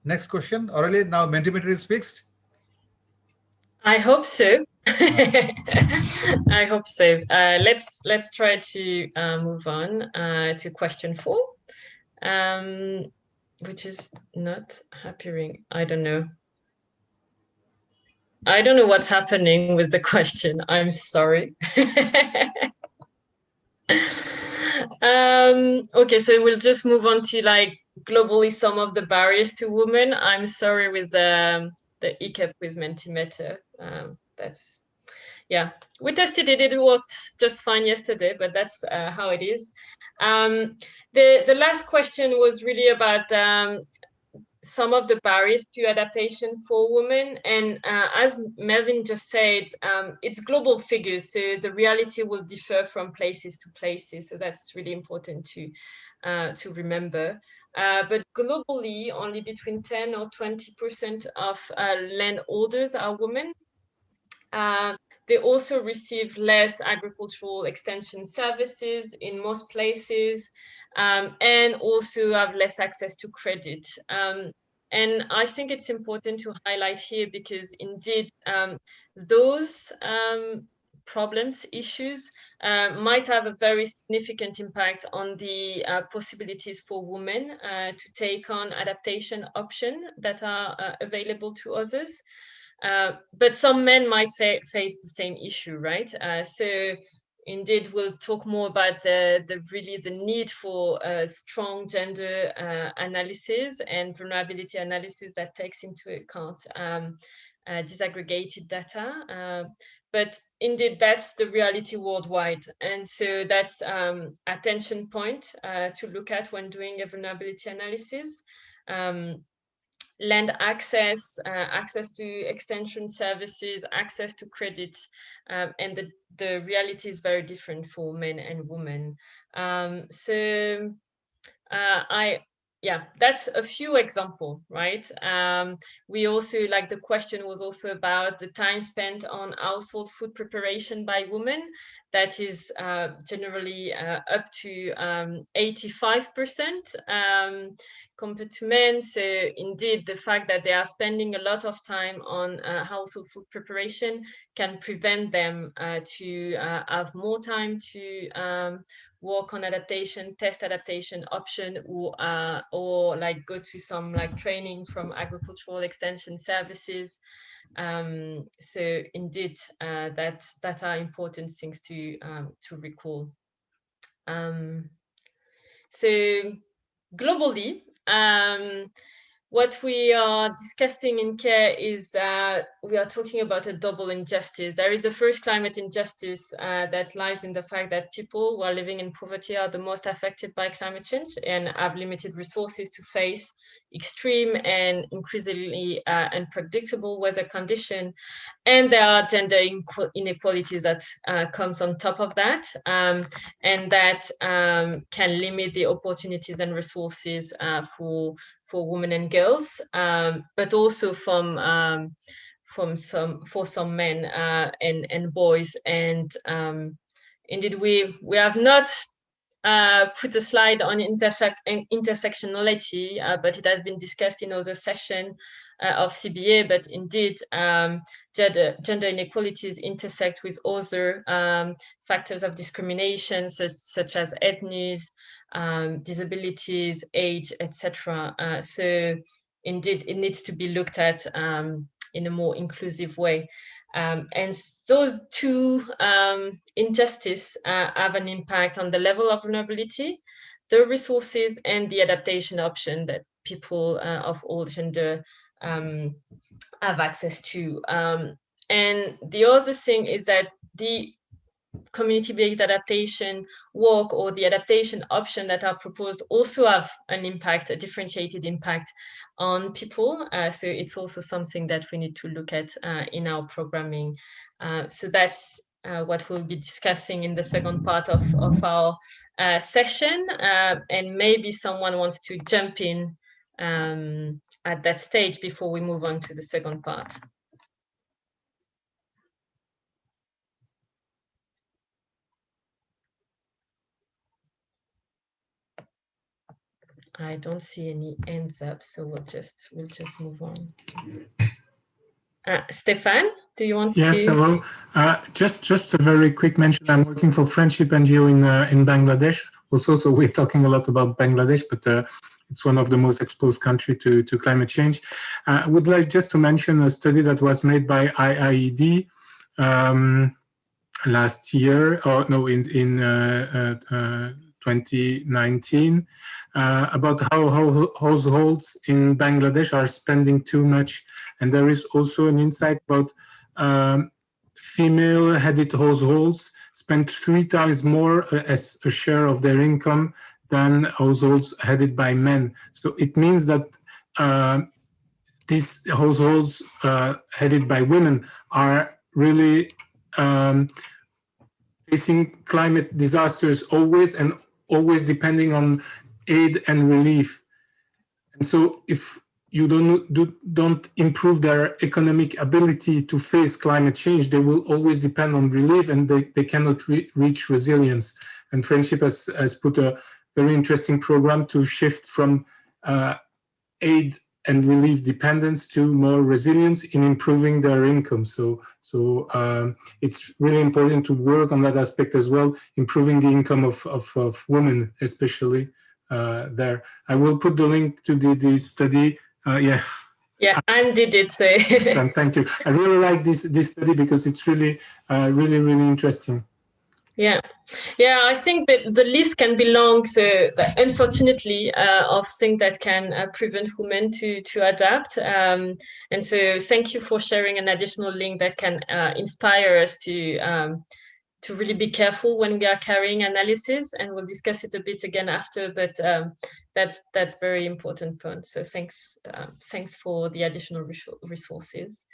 Speaker 2: Next question. Already now Mentimeter is fixed.
Speaker 1: I hope so. I hope so. Uh, let's let's try to uh, move on uh, to question four, um, which is not appearing. I don't know. I don't know what's happening with the question. I'm sorry. um, okay, so we'll just move on to like globally some of the barriers to women. I'm sorry with the the ECAP with Mentimeter. Um, that's, yeah, we tested it. It worked just fine yesterday, but that's uh, how it is. Um, the, the last question was really about um, some of the barriers to adaptation for women. And uh, as Melvin just said, um, it's global figures, so the reality will differ from places to places. So that's really important to, uh, to remember. Uh, but globally, only between 10 or 20% of uh, landholders are women. They also receive less agricultural extension services in most places um, and also have less access to credit. Um, and I think it's important to highlight here because indeed um, those um, problems, issues, uh, might have a very significant impact on the uh, possibilities for women uh, to take on adaptation options that are uh, available to others. Uh, but some men might fa face the same issue, right? Uh, so indeed we'll talk more about the, the really the need for a strong gender uh, analysis and vulnerability analysis that takes into account um, uh, disaggregated data. Uh, but indeed, that's the reality worldwide. And so that's um, attention point uh, to look at when doing a vulnerability analysis. Um, land access, uh, access to extension services, access to credit, um, and the, the reality is very different for men and women. Um, so uh, I yeah, that's a few example, right? Um, we also, like the question was also about the time spent on household food preparation by women. That is uh, generally uh, up to 85% um, um, compared to men. So indeed, the fact that they are spending a lot of time on uh, household food preparation can prevent them uh, to uh, have more time to um, work on adaptation, test adaptation option, or uh, or like go to some like training from agricultural extension services. Um, so indeed, uh, that that are important things to um, to recall. Um, so globally, um, what we are discussing in care is that we are talking about a double injustice. There is the first climate injustice uh, that lies in the fact that people who are living in poverty are the most affected by climate change and have limited resources to face extreme and increasingly uh, unpredictable weather condition. And there are gender inequalities that uh, comes on top of that um, and that um, can limit the opportunities and resources uh, for for women and girls, um, but also from um, from some for some men uh, and and boys. And um, indeed, we we have not uh, put a slide on intersect intersectionality, uh, but it has been discussed in other session uh, of CBA. But indeed, um, gender, gender inequalities intersect with other um, factors of discrimination, such, such as ethnies, um, disabilities, age, etc. Uh, so indeed, it needs to be looked at um, in a more inclusive way. Um, and those two um, injustice uh, have an impact on the level of vulnerability, the resources, and the adaptation option that people uh, of all gender um, have access to. Um, and the other thing is that the community-based adaptation work or the adaptation option that are proposed also have an impact, a differentiated impact on people. Uh, so it's also something that we need to look at uh, in our programming. Uh, so that's uh, what we'll be discussing in the second part of, of our uh, session. Uh, and maybe someone wants to jump in um, at that stage before we move on to the second part. I don't see any ends up, so we'll just we'll just move on. Uh, Stefan, do you want
Speaker 8: yes,
Speaker 1: to?
Speaker 8: Yes, hello. Uh, just just a very quick mention. I'm working for Friendship NGO in uh, in Bangladesh. Also, so we're talking a lot about Bangladesh, but uh, it's one of the most exposed country to to climate change. Uh, I would like just to mention a study that was made by IIED. Um, last year, or no, in in uh, 2019 uh, about how, households in Bangladesh are spending too much. And there is also an insight about um, female-headed households spend three times more uh, as a share of their income than households headed by men. So it means that uh, these households uh, headed by women are really um, facing climate disasters always and always depending on aid and relief. And so if you don't, do, don't improve their economic ability to face climate change, they will always depend on relief and they, they cannot re reach resilience. And Friendship has, has put a very interesting program to shift from uh, aid and relieve dependence to more resilience in improving their income. So, so um, it's really important to work on that aspect as well, improving the income of, of, of women, especially uh, there. I will put the link to the, the study. Uh, yeah.
Speaker 1: Yeah, Andy did say.
Speaker 8: Thank you. I really like this this study because it's really, uh, really, really interesting.
Speaker 1: Yeah, yeah, I think that the list can be long. So unfortunately, uh, of things that can uh, prevent women to to adapt. Um, and so thank you for sharing an additional link that can uh, inspire us to um, to really be careful when we are carrying analysis. And we'll discuss it a bit again after. But um, that's that's very important point. So thanks um, thanks for the additional resources.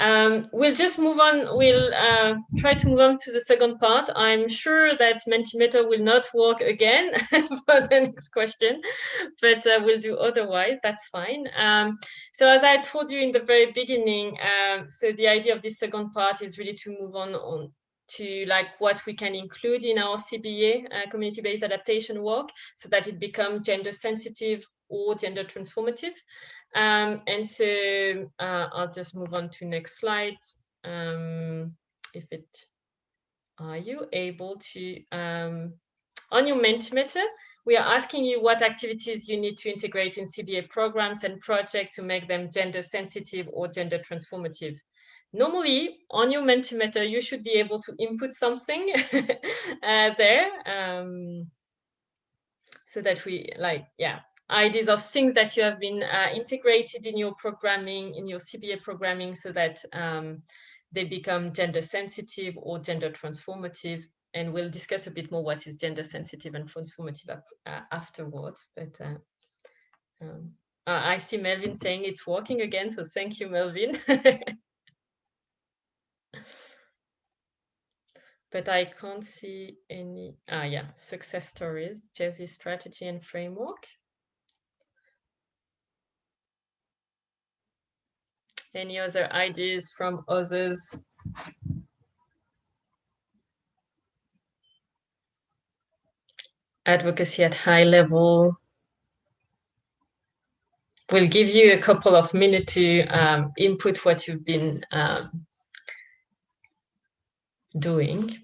Speaker 1: Um, we'll just move on. We'll uh, try to move on to the second part. I'm sure that Mentimeter will not work again for the next question, but uh, we'll do otherwise. That's fine. Um, so as I told you in the very beginning, um, so the idea of this second part is really to move on, on to like what we can include in our CBA, uh, community-based adaptation work, so that it becomes gender sensitive or gender transformative. Um, and so uh, I'll just move on to next slide. Um, if it, are you able to, um, on your Mentimeter, we are asking you what activities you need to integrate in CBA programs and projects to make them gender sensitive or gender transformative. Normally, on your Mentimeter, you should be able to input something uh, there um, so that we like, yeah, ideas of things that you have been uh, integrated in your programming, in your CBA programming so that um, they become gender sensitive or gender transformative. And we'll discuss a bit more what is gender sensitive and transformative uh, afterwards. But uh, um, I see Melvin saying it's working again, so thank you, Melvin. but I can't see any, ah yeah, success stories, GESI strategy and framework. Any other ideas from others? Advocacy at high level. We'll give you a couple of minutes to um, input what you've been um, doing.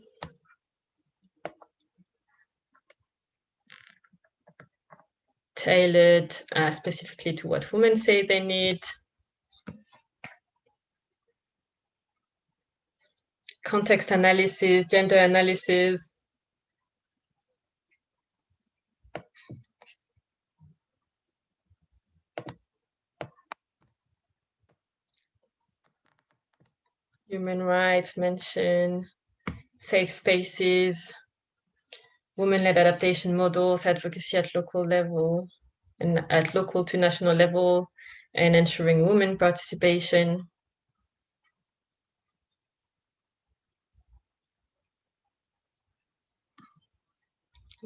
Speaker 1: Tailored uh, specifically to what women say they need. Context analysis, gender analysis. Human rights mention, safe spaces, women-led adaptation models, advocacy at local level and at local to national level, and ensuring women participation.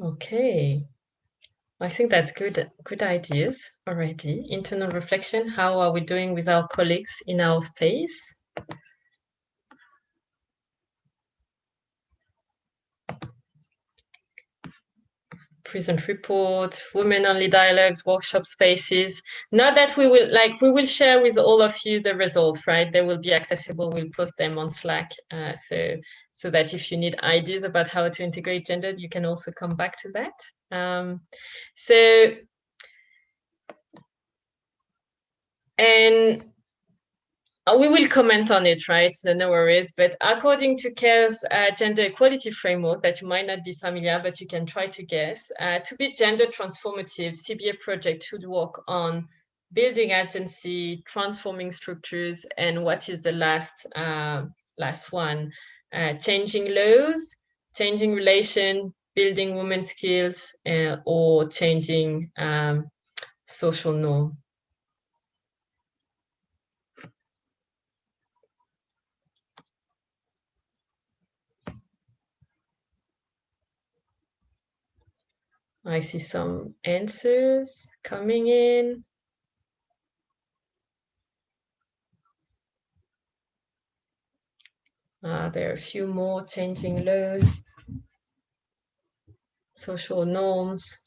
Speaker 1: Okay. I think that's good, good ideas already. Internal reflection, how are we doing with our colleagues in our space? present report, women-only dialogues, workshop spaces. Not that we will, like, we will share with all of you the result, right? They will be accessible, we'll post them on Slack. Uh, so, so that if you need ideas about how to integrate gender, you can also come back to that. Um, so, and we will comment on it, right? No worries. But according to CARE's uh, gender equality framework that you might not be familiar, but you can try to guess, uh, to be gender transformative, CBA project should work on building agency, transforming structures, and what is the last uh, last one? Uh, changing laws, changing relation, building women skills, uh, or changing um, social norm. I see some answers coming in. Uh, there are a few more changing laws, social norms.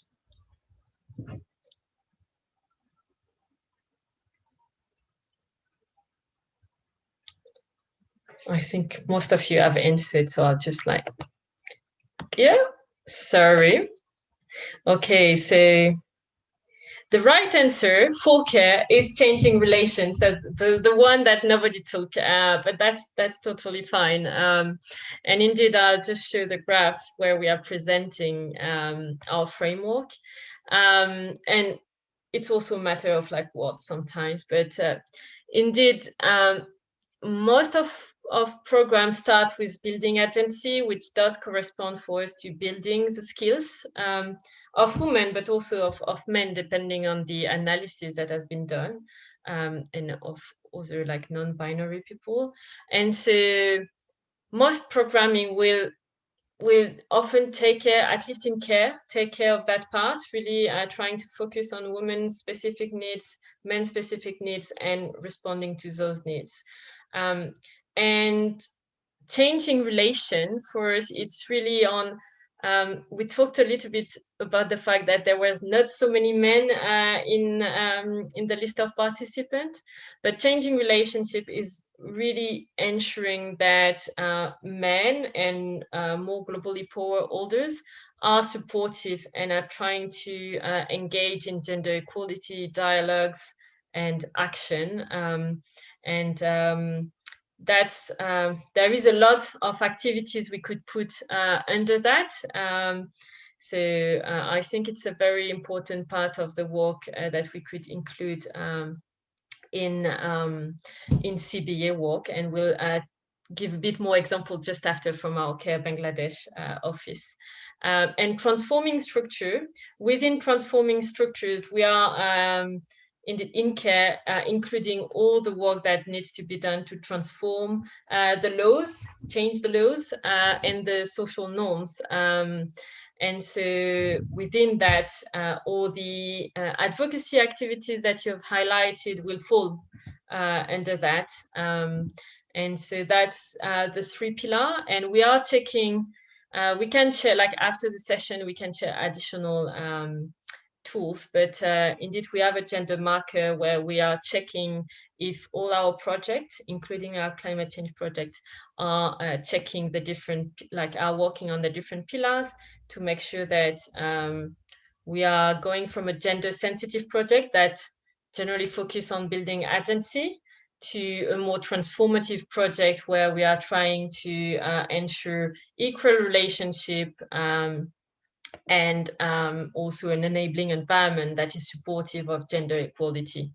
Speaker 1: I think most of you have answered, so I'll just like, yeah, sorry. Okay, so the right answer for care is changing relations. That the the one that nobody took, uh, but that's that's totally fine. Um, and indeed, I'll just show the graph where we are presenting um, our framework, um, and it's also a matter of like what sometimes, but uh, indeed, um, most of of programs start with building agency, which does correspond for us to building the skills um, of women, but also of, of men, depending on the analysis that has been done, um, and of other like non-binary people. And so most programming will will often take care, at least in care, take care of that part, really uh, trying to focus on women's specific needs, men's specific needs, and responding to those needs. Um, and changing relation for us, it's really on um, we talked a little bit about the fact that there was not so many men uh, in um, in the list of participants, but changing relationship is really ensuring that uh, men and uh, more globally poor holders are supportive and are trying to uh, engage in gender equality dialogues and action. Um, and um, that's um, there is a lot of activities we could put uh, under that. Um, so uh, I think it's a very important part of the work uh, that we could include um, in um, in CBA work, and we'll uh, give a bit more example just after from our Care Bangladesh uh, office. Um, and transforming structure within transforming structures, we are um, in, the, in care, uh, including all the work that needs to be done to transform uh, the laws, change the laws uh, and the social norms. Um, and so within that, uh, all the uh, advocacy activities that you have highlighted will fall uh, under that. Um, and so that's the three pillar. And we are checking, we can share, like after the session, we can share additional um, tools, but uh, indeed we have a gender marker where we are checking if all our projects, including our climate change project, are uh, checking the different, like are working on the different pillars to make sure that um, we are going from a gender sensitive project that generally focus on building agency to a more transformative project where we are trying to uh, ensure equal relationship um, and um, also an enabling environment that is supportive of gender equality.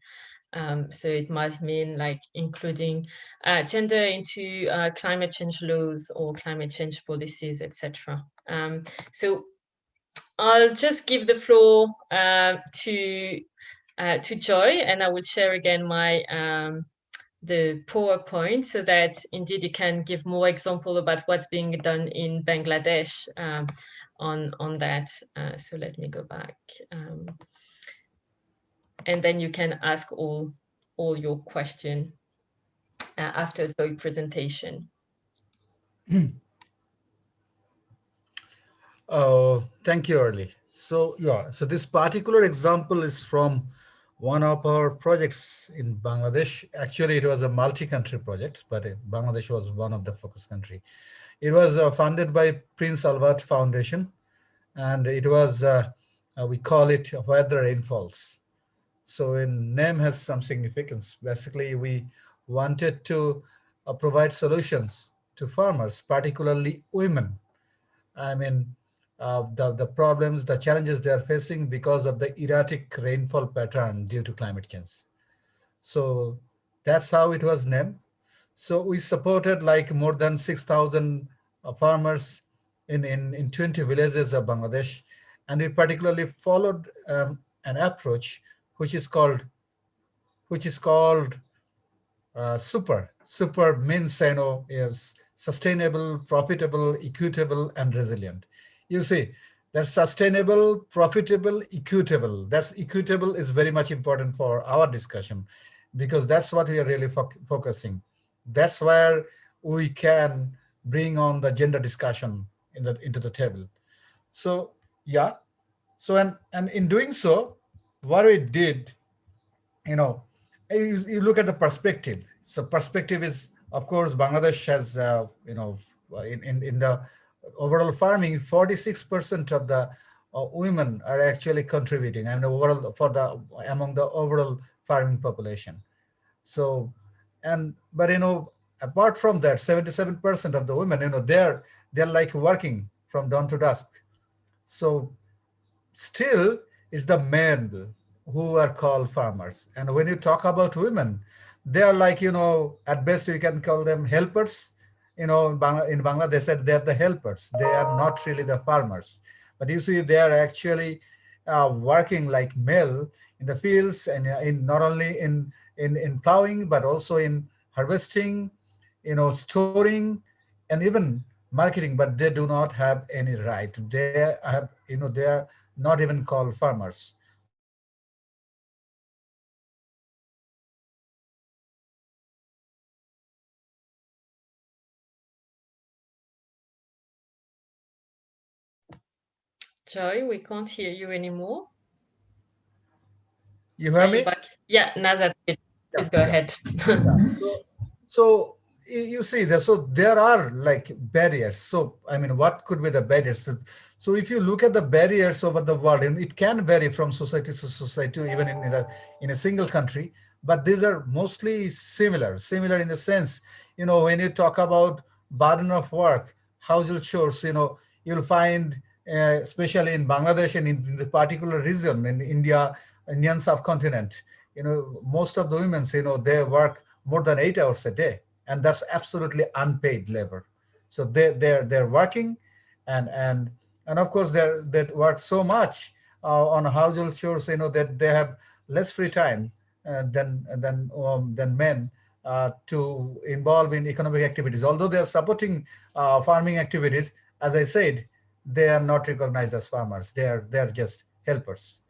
Speaker 1: Um, so it might mean like including uh, gender into uh, climate change laws or climate change policies, etc. Um, so I'll just give the floor uh, to to Joy, and I will share again my um, the PowerPoint so that indeed you can give more example about what's being done in Bangladesh um, on, on that. Uh, so let me go back. Um, and then you can ask all, all your question uh, after the presentation.
Speaker 2: Oh, thank you, Aurélie. So yeah, so this particular example is from one of our projects in Bangladesh. Actually, it was a multi-country project, but Bangladesh was one of the focus country. It was uh, funded by Prince Albert Foundation, and it was, uh, uh, we call it Where the Rain Falls. So in name has some significance. Basically, we wanted to uh, provide solutions to farmers, particularly women. I mean, uh, the, the problems, the challenges they are facing because of the erratic rainfall pattern due to climate change. So that's how it was named. So we supported like more than 6,000 uh, farmers in, in, in 20 villages of Bangladesh. And we particularly followed um, an approach which is called which is called uh, super. Super means you know is sustainable, profitable, equitable, and resilient. You see, that's sustainable, profitable, equitable. That's equitable is very much important for our discussion because that's what we are really fo focusing. That's where we can bring on the gender discussion in the into the table. So yeah, so and and in doing so, what we did, you know, you, you look at the perspective. So perspective is, of course, Bangladesh has, uh, you know, in, in in the overall farming, 46% of the uh, women are actually contributing and overall for the among the overall farming population. So, and but you know, apart from that, 77% of the women, you know, they're they're like working from dawn to dusk. So, still, it's the men who are called farmers. And when you talk about women, they are like you know, at best you can call them helpers. You know, in Bangla, in Bangla they said they're the helpers. They are not really the farmers. But you see, they are actually uh, working like mill in the fields and uh, in not only in in in plowing but also in harvesting, you know, storing, and even marketing. But they do not have any right. They have you know they are not even called farmers.
Speaker 1: Joy, we can't hear you anymore.
Speaker 2: You hear me?
Speaker 1: back? Yeah, now that's it. Please go
Speaker 2: yeah.
Speaker 1: ahead.
Speaker 2: so, so you see there so there are like barriers so i mean what could be the barriers so, if you look at the barriers over the world and it can vary from society to society even in, in a in a single country but these are mostly similar similar in the sense you know when you talk about burden of work household chores you know you'll find especially in bangladesh and in, in the particular region in india indian subcontinent you know most of the women you know they work more than eight hours a day and that's absolutely unpaid labor. So they they're they're working and and and of course they're they work so much uh, on household chores you know that they have less free time uh, than than um, than men uh, to involve in economic activities. Although they are supporting uh, farming activities as i said they are not recognized as farmers they are they're just helpers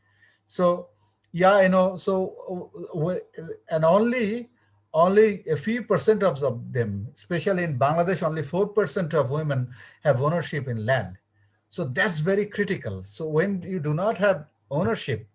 Speaker 2: so yeah you know so uh, and only only a few percent of them, especially in Bangladesh, only 4% of women have ownership in land. So that's very critical. So when you do not have ownership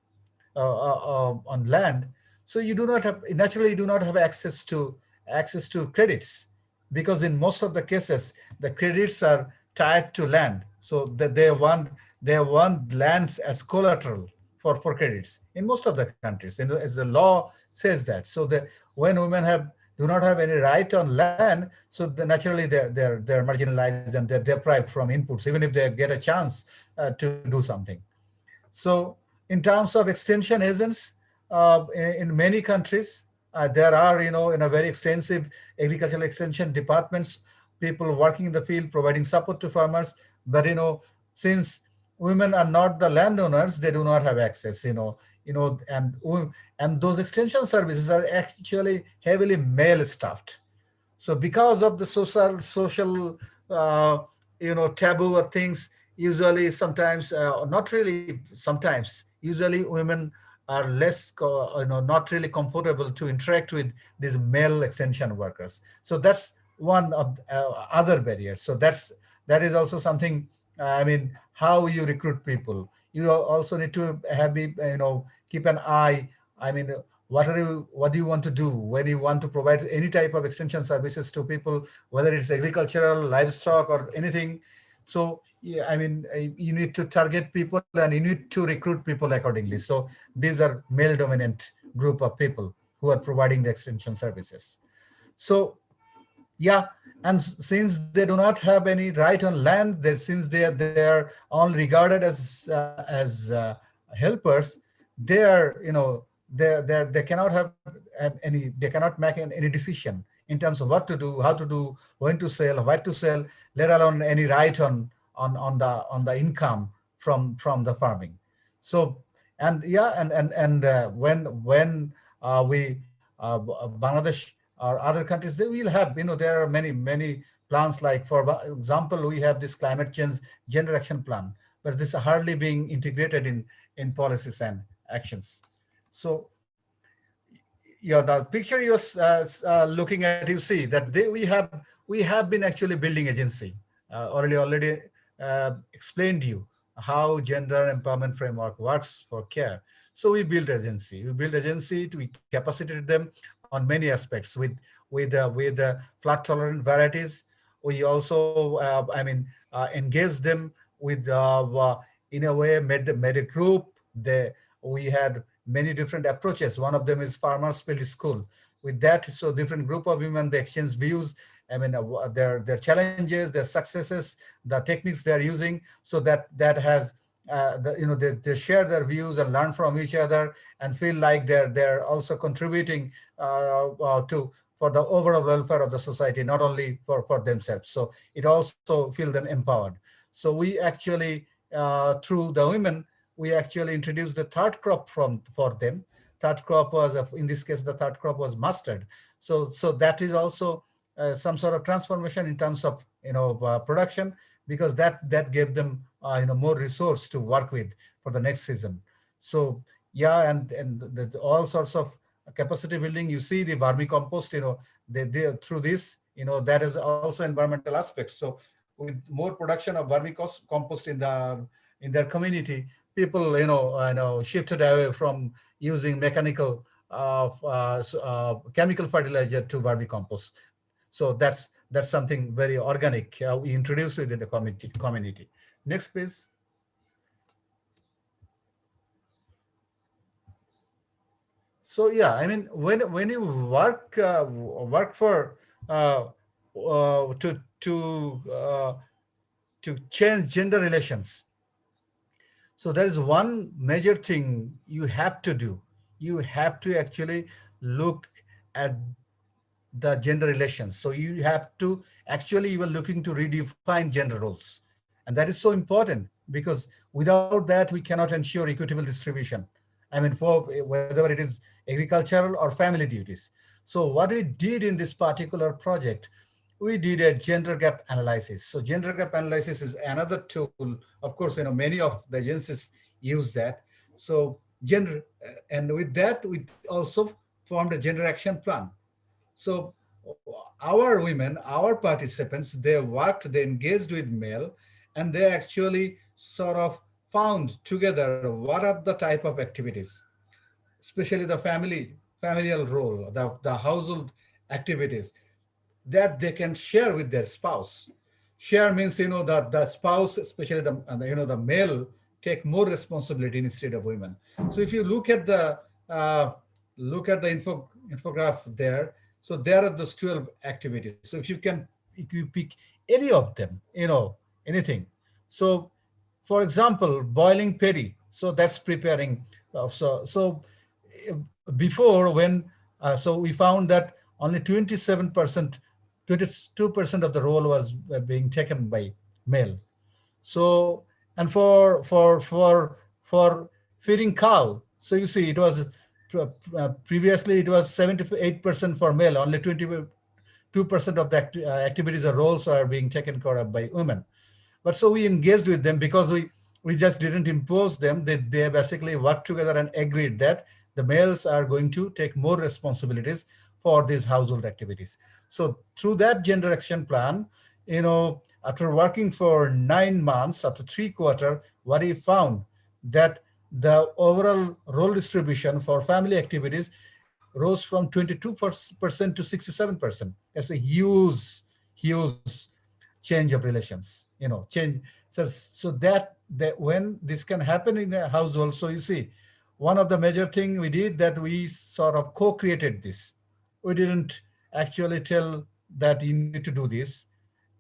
Speaker 2: uh, uh, uh, on land, so you do not have, naturally you do not have access to access to credits because in most of the cases, the credits are tied to land. So that they want, they want lands as collateral for, for credits in most of the countries. And as the law says that. So that when women have do not have any right on land so the, naturally they're they're they're marginalized and they're deprived from inputs even if they get a chance uh, to do something. So in terms of extension agents uh, in, in, many countries uh, there are you know in a very extensive agricultural extension departments people working in the field providing support to farmers but you know since women are not the landowners they do not have access you know you know and and those extension services are actually heavily male staffed so because of the social social uh, you know taboo or things usually sometimes uh, not really sometimes usually women are less you know not really comfortable to interact with these male extension workers. So that's one of uh, other barriers so that's that is also something uh, I mean, how you recruit people. You also need to have, you know, keep an eye. I mean, what are you, what do you want to do when you want to provide any type of extension services to people, whether it's agricultural, livestock, or anything. So, yeah, I mean, uh, you need to target people and you need to recruit people accordingly. So these are male dominant group of people who are providing the extension services. So yeah, and since they do not have any right on land, they, since they are, they are only regarded as uh, as uh, helpers, they are you know they they they cannot have any they cannot make any decision in terms of what to do, how to do, when to sell, what to sell, let alone any right on on on the on the income from from the farming. So and yeah, and and and uh, when when uh, we uh, Bangladesh or other countries, they will have, you know, there are many, many plans like, for example, we have this climate change gender action plan, but this is hardly being integrated in, in policies and actions. So yeah, the picture you're uh, uh, looking at, you see that they, we have we have been actually building agency. Uh, already already uh, explained you how gender empowerment framework works for care. So we build agency. We build agency to capacitated them on many aspects with with uh, with uh, flood tolerant varieties. We also, uh, I mean, uh, engage them with uh, uh, in a way made, made a group. They, we had many different approaches. One of them is Farmers Field School. With that, so different group of women, they exchange views, I mean, their, their challenges, their successes, the techniques they're using, so that that has uh, the, you know, they, they share their views and learn from each other and feel like they're they're also contributing uh, uh, to for the overall welfare of the society, not only for, for themselves. So it also feel them empowered. So we actually, uh, through the women, we actually introduced the third crop from for them. Third crop was, in this case, the third crop was mustard. So, so that is also uh, some sort of transformation in terms of, you know, uh, production, because that that gave them, uh, you know, more resource to work with for the next season. So yeah, and and the, all sorts of capacity building. You see the vermicompost, you know, they, they through this, you know, that is also environmental aspects. So with more production of vermicompost in the in their community, people, you know, you know, shifted away from using mechanical uh, uh, uh, chemical fertilizer to vermicompost. So that's that's something very organic uh, we introduced within the community. community. Next, please. So yeah, I mean, when when you work uh, work for uh, uh, to to uh, to change gender relations, so there is one major thing you have to do. You have to actually look at the gender relations. So you have to actually you are looking to redefine gender roles. And that is so important because without that, we cannot ensure equitable distribution. I mean, for whether it is agricultural or family duties. So what we did in this particular project, we did a gender gap analysis. So gender gap analysis is another tool. Of course, you know, many of the agencies use that. So gender, uh, and with that, we also formed a gender action plan. So our women, our participants, they worked, they engaged with male, and they actually sort of found together what are the type of activities, especially the family, familial role, the, the household activities that they can share with their spouse. Share means, you know, that the spouse, especially the, you know, the male take more responsibility instead of women. So if you look at the, uh, look at the info, infograph there, so there are those 12 activities. So if you can, if you pick any of them, you know, anything. So for example, boiling paddy. So that's preparing. Uh, so, so uh, before when, uh, so we found that only 27%, 22% of the role was uh, being taken by male. So, and for, for, for, for feeding cow, so you see it was uh, previously it was 78% for male, only 22% of the uh, activities or roles are being taken care of by women. But so we engaged with them because we, we just didn't impose them. They, they basically worked together and agreed that the males are going to take more responsibilities for these household activities. So through that gender action plan, you know, after working for nine months, after three quarter, what he found that the overall role distribution for family activities rose from 22% to 67%. That's a huge, huge change of relations, you know, change. So, so that, that when this can happen in a household, so you see, one of the major thing we did that we sort of co-created this. We didn't actually tell that you need to do this.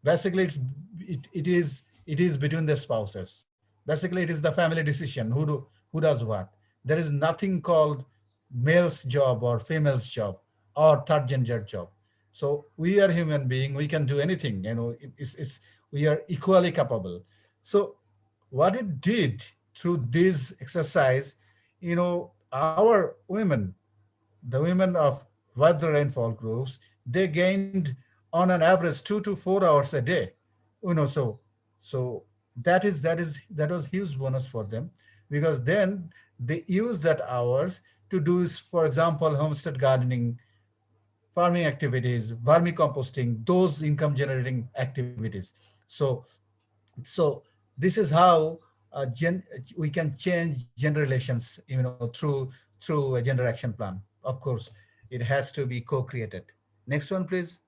Speaker 2: Basically, it's, it, it is it is between the spouses. Basically, it is the family decision who do who does what. There is nothing called male's job or female's job or third gender job. So we are human being, we can do anything, you know, it's, it's, we are equally capable. So what it did through this exercise, you know, our women, the women of Where the Rain Falls groups, they gained on an average two to four hours a day. You know, so so that is that is that was huge bonus for them because then they use that hours to do, for example, homestead gardening, farming activities, vermicomposting, those income generating activities. So, so this is how uh, gen, we can change gender relations, you know, through through a gender action plan. Of course, it has to be co-created. Next one, please.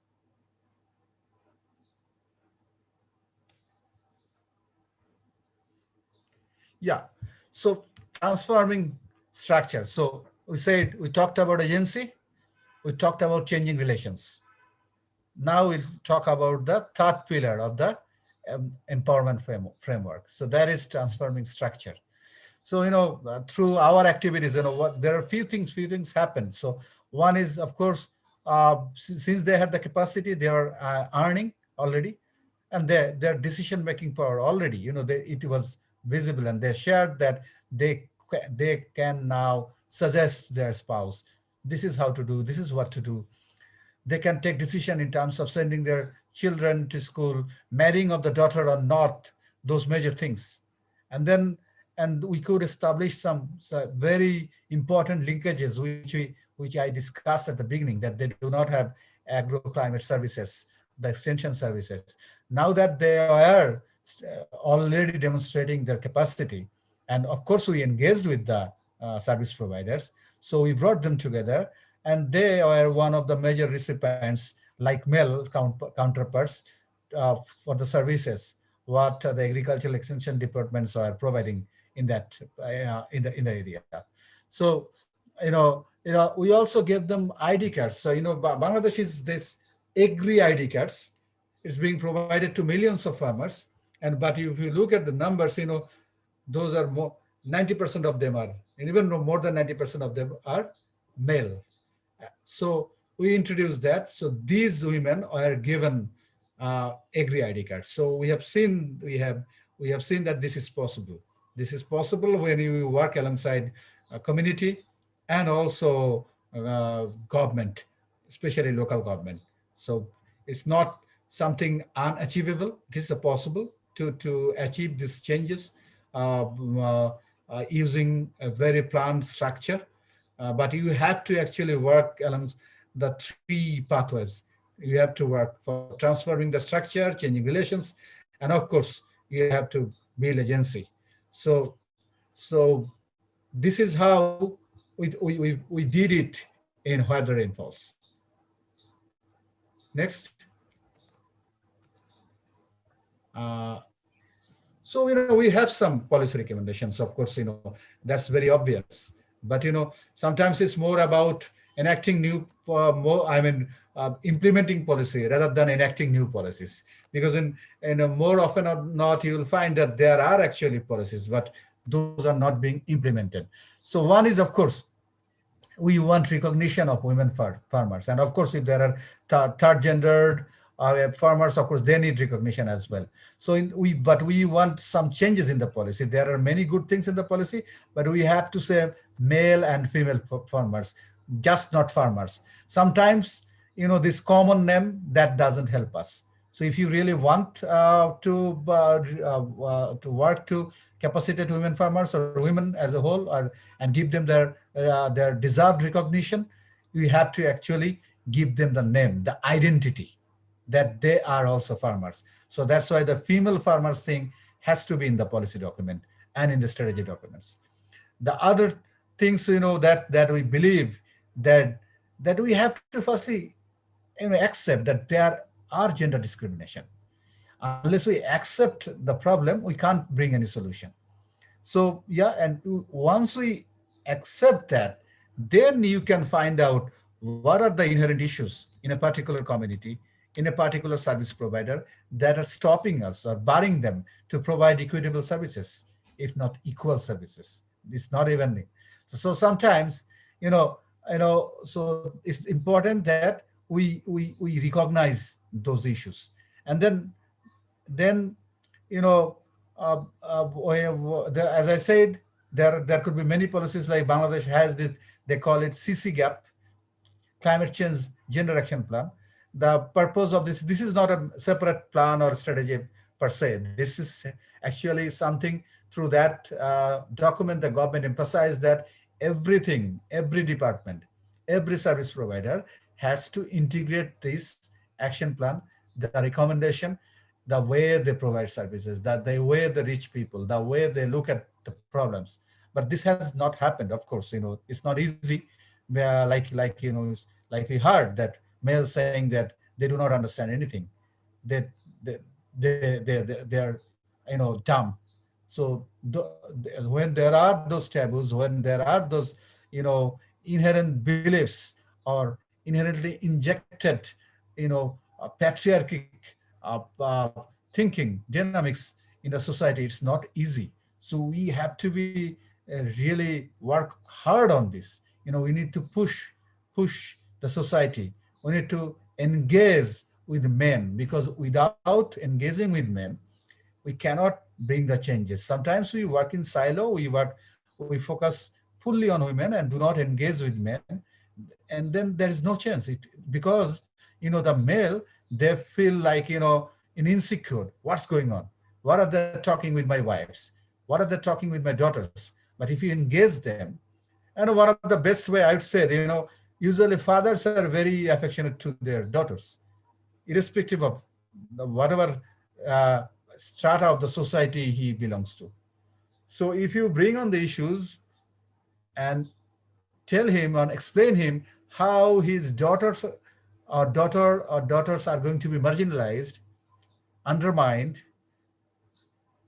Speaker 2: Yeah. So transforming structure. So we said we talked about agency, we talked about changing relations. Now we'll talk about the third pillar of the um, empowerment framework. So that is transforming structure. So, you know, uh, through our activities, you know, what there are few things, few things happen. So one is, of course, uh, since they have the capacity, they are uh, earning already, and their their decision making power already, you know, they, it was visible, and they shared that they they can now suggest their spouse, this is how to do, this is what to do. They can take decision in terms of sending their children to school, marrying of the daughter or not, those major things. And then, and we could establish some, very important linkages, which we, which I discussed at the beginning, that they do not have agroclimate services, the extension services. Now that they are already demonstrating their capacity, and of course we engaged with the uh, service providers, so we brought them together and they are one of the major recipients like MEL counterparts uh, for the services what the agricultural extension departments are providing in that uh, in the in the area. So you know you know we also give them ID cards. So you know Bangladesh is this agri ID cards. is being provided to millions of farmers. And but if you look at the numbers, you know those are more 90% of them are, and even more than 90% of them are male. So we introduced that. So these women are given uh, agri ID cards. So we have seen we have we have seen that this is possible. This is possible when you work alongside a community and also uh, government, especially local government. So it's not something unachievable. This is possible to to achieve these changes. Uh, uh uh, using a very planned structure, but you have to actually work along the three pathways. You have to work for transforming the structure, changing relations, and of course, you have to build agency. So, so this is how we, we, we, did it in Where the Falls. Next. Uh, so, you know, we have some policy recommendations, of course, you know, that's very obvious. But, you know, sometimes it's more about enacting new, uh, more, I mean, uh, implementing policy rather than enacting new policies. Because in, in a more often or not, you will find that there are actually policies, but those are not being implemented. So one is, of course, we want recognition of women far farmers. And of course, if there are third gendered uh, farmers, of course, they need recognition as well. So in, we, but we want some changes in the policy. There are many good things in the policy, but we have to say male and female farmers, just not farmers. Sometimes, you know, this common name that doesn't help us. So if you really want uh, to uh, uh, to work to capacitate women farmers or women as a whole, or and give them their uh, their deserved recognition, you have to actually give them the name, the identity that they are also farmers. So that's why the female farmers thing has to be in the policy document and in the strategy documents. The other things, you know, that, that we believe that, that we have to firstly you know, accept that there are gender discrimination. Unless we accept the problem, we can't bring any solution. So yeah, and once we accept that, then you can find out what are the inherent issues in a particular community in a particular service provider that are stopping us or barring them to provide equitable services, if not equal services. It's not even. So, so sometimes, you know, you know, so it's important that we we we recognize those issues, and then then you know, uh, uh, the, as I said, there there could be many policies like Bangladesh has this. They call it CC gap, climate change gender action plan the purpose of this, this is not a separate plan or strategy per se. This is actually something through that uh, document, the government emphasized that everything, every department, every service provider has to integrate this action plan, the recommendation, the way they provide services, that the way they reach people, the way they look at the problems. But this has not happened, of course, you know, it's not easy. Uh, like, like, you know, like we heard that males saying that they do not understand anything. that they, they, they, they, they are, you know, dumb. So the, when there are those taboos, when there are those, you know, inherent beliefs or inherently injected, you know, uh, patriarchic uh, uh, thinking dynamics in the society, it's not easy. So we have to be uh, really work hard on this. You know, we need to push, push the society. We need to engage with men because without engaging with men, we cannot bring the changes. Sometimes we work in silo, we work, we focus fully on women and do not engage with men. And then there is no chance it, because, you know, the male, they feel like, you know, in insecure, what's going on? What are they talking with my wives? What are they talking with my daughters? But if you engage them, and one of the best way I would say, you know, usually fathers are very affectionate to their daughters, irrespective of whatever uh, strata of the society he belongs to. So if you bring on the issues and tell him and explain him how his daughters or daughter or daughters are going to be marginalized, undermined,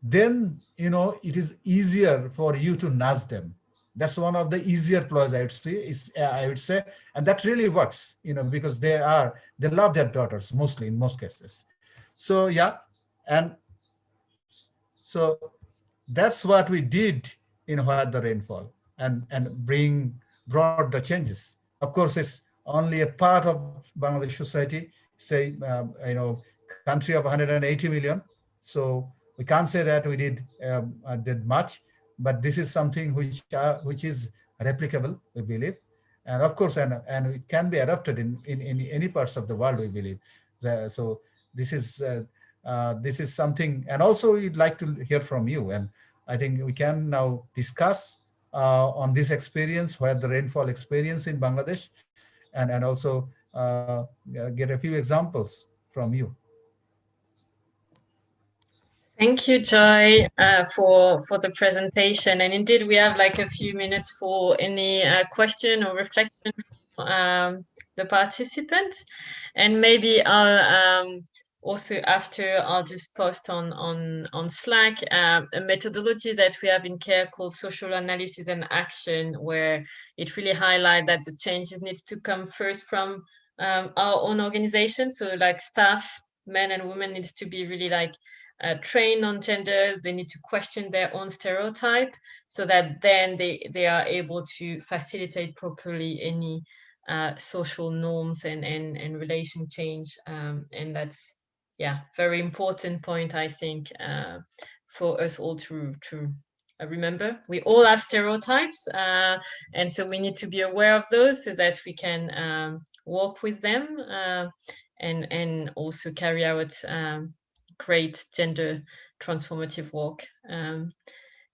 Speaker 2: then you know it is easier for you to nudge them. That's one of the easier ploys I would say. Is uh, I would say, and that really works, you know, because they are they love their daughters mostly in most cases. So yeah, and so that's what we did in Where the Rain Falls and, and bring brought the changes. Of course, it's only a part of Bangladesh society, say, uh, you know, country of 180 million. So we can't say that we did um, uh, did much, but this is something which uh, which is replicable, we believe. And of course, and, and it can be adopted in, in, in any parts of the world, we believe. The, so this is uh, uh, this is something, and also we'd like to hear from you. And I think we can now discuss uh, on this experience, Where the Rain Falls experience in Bangladesh, and, and also uh, get a few examples from you.
Speaker 1: Thank you, Joy, uh, for for the presentation. And indeed, we have like a few minutes for any uh, question or reflection from um, the participants. And maybe I'll um, also after I'll just post on on on Slack uh, a methodology that we have in CARE called social analysis and action, where it really highlight that the changes need to come first from um, our own organization. So like staff, men and women needs to be really like uh, trained on gender. They need to question their own stereotype so that then they they are able to facilitate properly any uh, social norms and and and relation change. Um, and that's yeah, very important point, I think, uh, for us all to, to uh, remember. We all have stereotypes, uh, and so we need to be aware of those so that we can um, work with them uh, and, and also carry out um, great gender transformative work. Um,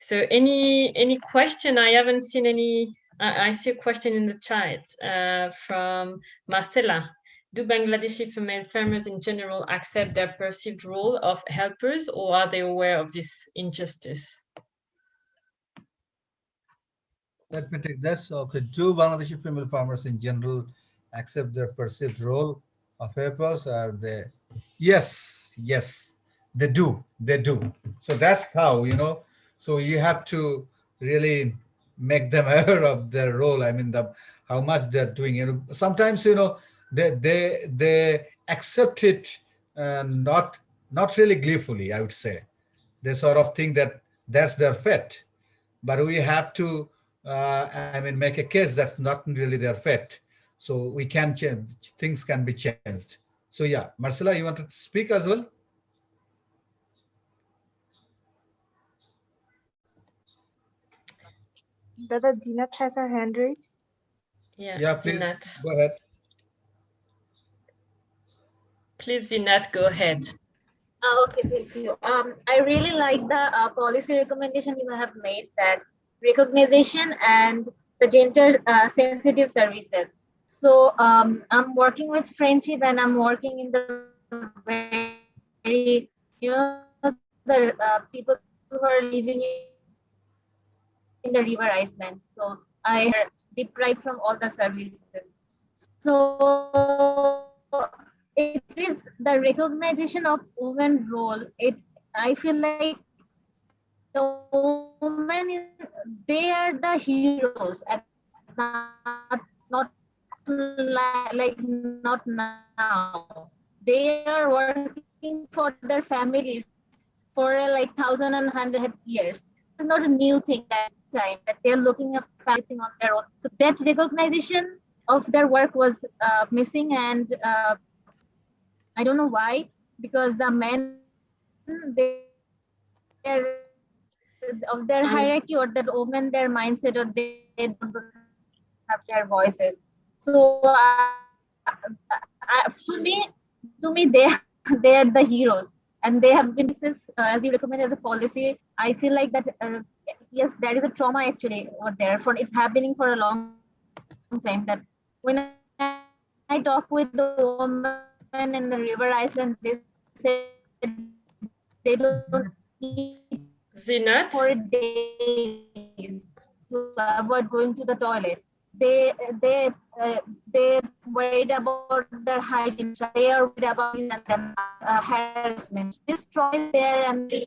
Speaker 1: so any any question? I haven't seen any. I, I see a question in the chat uh, from Marcela do Bangladeshi female farmers in general accept their perceived role of helpers or are they aware of this injustice?
Speaker 2: Let me take this. Okay, do Bangladeshi female farmers in general accept their perceived role of helpers? Are they? Yes, yes, they do. They do. So that's how, you know, so you have to really make them aware of their role. I mean, the how much they're doing. You know, sometimes, you know, they they they accept it uh, not not really gleefully i would say they sort of think that that's their fate but we have to uh, i mean make a case that's not really their fate so we can change things can be changed so yeah marcela you want to speak as well
Speaker 4: Dada Dinat has her hand raised.
Speaker 1: Yeah,
Speaker 2: yeah please
Speaker 1: Zinat.
Speaker 2: go ahead
Speaker 1: Please, Zinat, go ahead.
Speaker 6: Uh, okay, thank you. Um, I really like the uh, policy recommendation you have made that recognition and the gender uh, sensitive services. So um, I'm working with friendship and I'm working in the very, you know, the uh, people who are living in the river islands. So I deprived from all the services. So it is the recognition of women role. It I feel like the women, they are the heroes, and not, not like not now. They are working for their families for like thousand and hundred years. It's not a new thing that time that they're looking at everything on their own. So that recognition of their work was uh, missing, and uh, I don't know why, because the men they of their hierarchy or that women their mindset or they, they don't have their voices so uh, uh, to me to me they they are the heroes and they have been this is, uh, as you recommend as a policy i feel like that uh, yes there is a trauma actually over there for it's happening for a long time that when i, talk with the woman in the river island they say they don't eat
Speaker 1: Zinat?
Speaker 6: for days to avoid going to the toilet they they uh, they worried about their hygiene. They are worried about uh, harassment. Destroy there and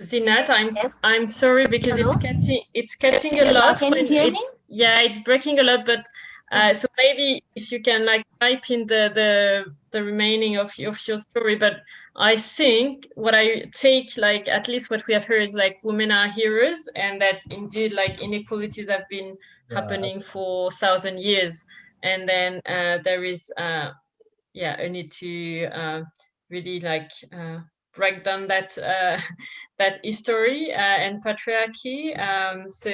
Speaker 1: Zinat, I'm
Speaker 6: Yes.
Speaker 1: I'm sorry because
Speaker 6: Hello?
Speaker 1: it's getting it's getting a lot.
Speaker 6: Can you hear
Speaker 1: it's,
Speaker 6: me?
Speaker 1: Yeah, it's breaking a lot, but uh, so maybe if you can like type in the the the remaining of of your story. But I think what I take like at least what we have heard is like women are heroes, and that indeed like inequalities have been
Speaker 2: Yeah.
Speaker 1: happening for thousand years, and then uh, there is uh, yeah a need to uh, really like uh, break down that uh, that history uh, and patriarchy. Um, so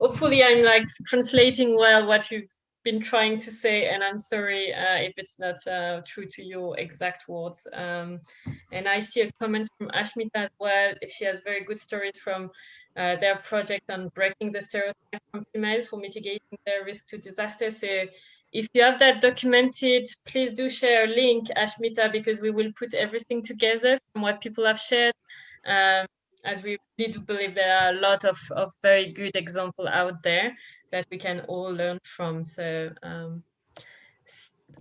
Speaker 1: hopefully I'm like translating well what you've been trying to say, and I'm sorry uh, if it's not uh, true to your exact words. Um, and I see a comment from Ashmita as well. She has very good stories from uh, their project on breaking the stereotype from female for mitigating their risk to disaster. So if you have that documented, please do share a link, Ashmita, because we will put everything together from what people have shared. Um, as we really do believe there are a lot of, of very good example out there that we can all learn from. So um,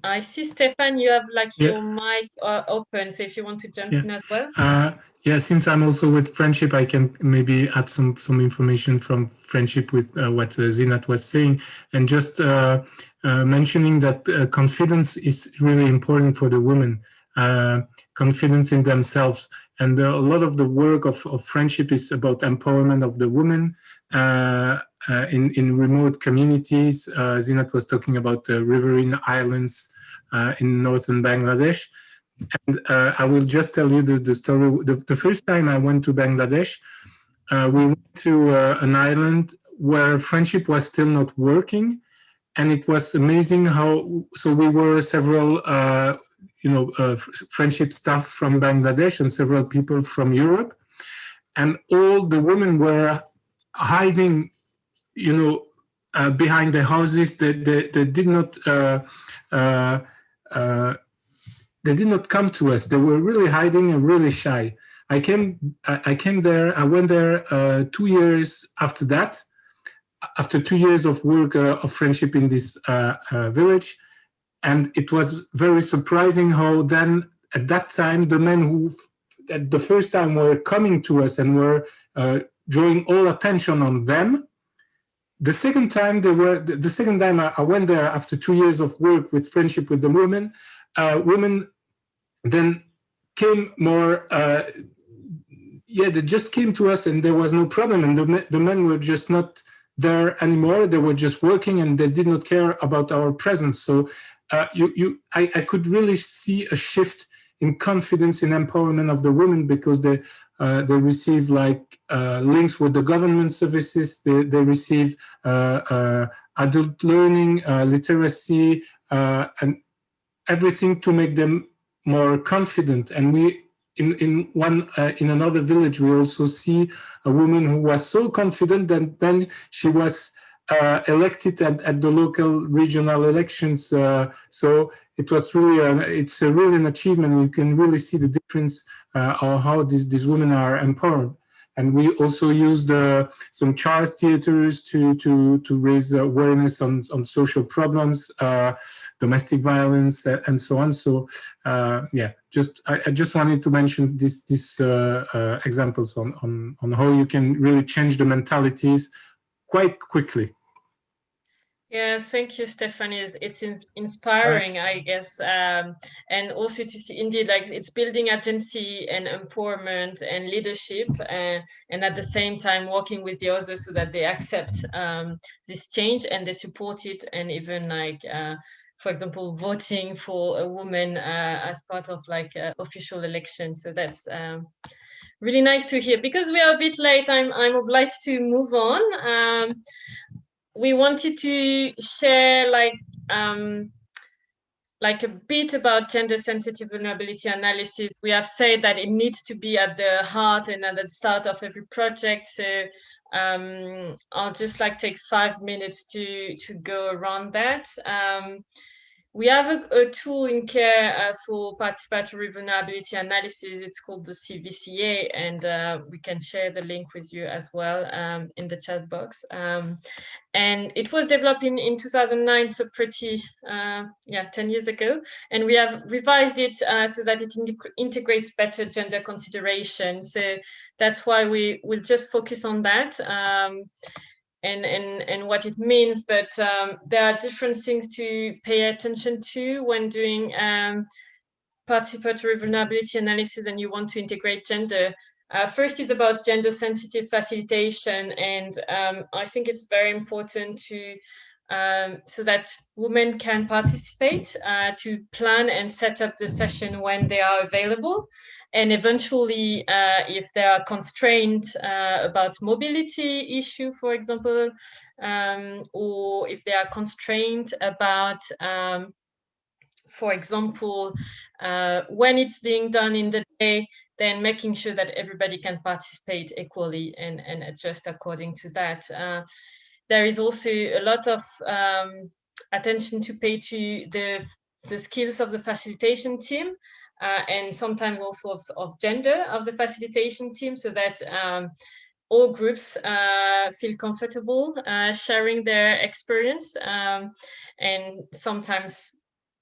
Speaker 1: I see Stefan, you have like
Speaker 8: Yeah.
Speaker 1: your mic uh, open. So if you want to jump
Speaker 8: Yeah.
Speaker 1: in as well.
Speaker 8: Uh, yeah, since I'm also with friendship, I can maybe add some some information from friendship with uh, what uh, Zinat was saying, and just uh, uh, mentioning that uh, confidence is really important for the women. Uh, confidence in themselves, and a lot of the work of, of friendship is about empowerment of the women uh, uh, in in remote communities. Uh, Zinat was talking about the riverine islands in northern Bangladesh. And I will just tell you the, the story. The, the first time I went to Bangladesh, uh, we went to uh, an island where friendship was still not working. And it was amazing how, so we were several, uh, you know, uh, friendship staff from Bangladesh and several people from Europe. And all the women were hiding, you know, uh, behind the houses. They, they, they did not uh, uh, uh, they did not come to us. They were really hiding and really shy. I came, I came there. I went there uh, two years after that. After two years of work uh, of friendship in this uh, village, and it was very surprising how then at that time the men who at the first time were coming to us and were uh, drawing all attention on them. The second time they were the second time I, I went there after two years of work with friendship with the women, uh, women then came more uh, yeah they just came to us and there was no problem and the, the men were just not there anymore they were just working and they did not care about our presence so uh, you you I, I could really see a shift in confidence in empowerment of the women because they uh, they receive like uh, links with the government services. They, they receive uh, uh, adult learning literacy and everything to make them more confident. And we in in one uh, in another village we also see a woman who was so confident that then she was elected at, at the local regional elections uh, so it was really it's a really an achievement. You can really see the difference uh, of how these these women are empowered. And we also used uh, some child theaters to to to raise awareness on on social problems uh, domestic violence uh, and so on. So uh, yeah just I, I, just wanted to mention this these uh, uh, examples on, on on how you can really change the mentalities quite quickly.
Speaker 1: Yeah, thank you, Stephanie. It's, it's in, inspiring, I guess, um, and also to see indeed like it's building agency and empowerment and leadership, and, and at the same time working with the others so that they accept um, this change and they support it, and even like, uh, for example, voting for a woman uh, as part of like uh, official elections. So that's um, really nice to hear. Because we are a bit late, I'm I'm obliged to move on. Um, we wanted to share like um, like a bit about gender sensitive vulnerability analysis. We have said that it needs to be at the heart and at the start of every project. So um, I'll just like take five minutes to to go around that. Um, we have a, a, tool in CARE uh, for participatory vulnerability analysis. It's called the CVCA, and uh, we can share the link with you as well um, in the chat box. Um, and it was developed in, in 2009, so pretty, uh, yeah, 10 years ago. And we have revised it uh, so that it integrates better gender consideration. So that's why we will just focus on that. Um, and and and what it means but um, there are different things to pay attention to when doing um, participatory vulnerability analysis and you want to integrate gender. Uh, first is about gender sensitive facilitation and um, I think it's very important to um, so that women can participate uh, to plan and set up the session when they are available and eventually, uh, if they are constrained uh, about mobility issue, for example, um, or if they are constrained about, um, for example, uh, when it's being done in the day, then making sure that everybody can participate equally and, and adjust according to that. Uh, there is also a lot of um, attention to pay to the, the skills of the facilitation team uh, and sometimes also of, of, gender of the facilitation team so that um, all groups uh, feel comfortable uh, sharing their experience um, and sometimes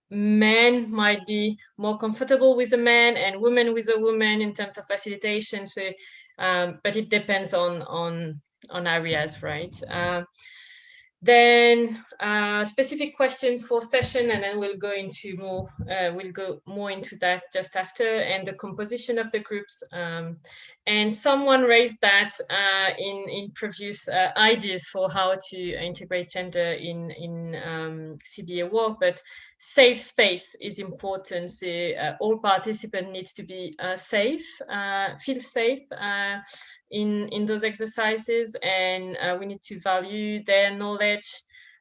Speaker 1: men might be more comfortable with a man and women with a woman in terms of facilitation so um, but it depends on on on areas right uh, then uh, specific question for session, and then we'll go into more, uh, we'll go more into that just after, and the composition of the groups. Um, and someone raised that uh, in, in previous uh, ideas for how to integrate gender in, in um, CBA work, but safe space is important. So uh, all participants needs to be uh, safe, feel safe, in, in those exercises and uh, we need to value their knowledge.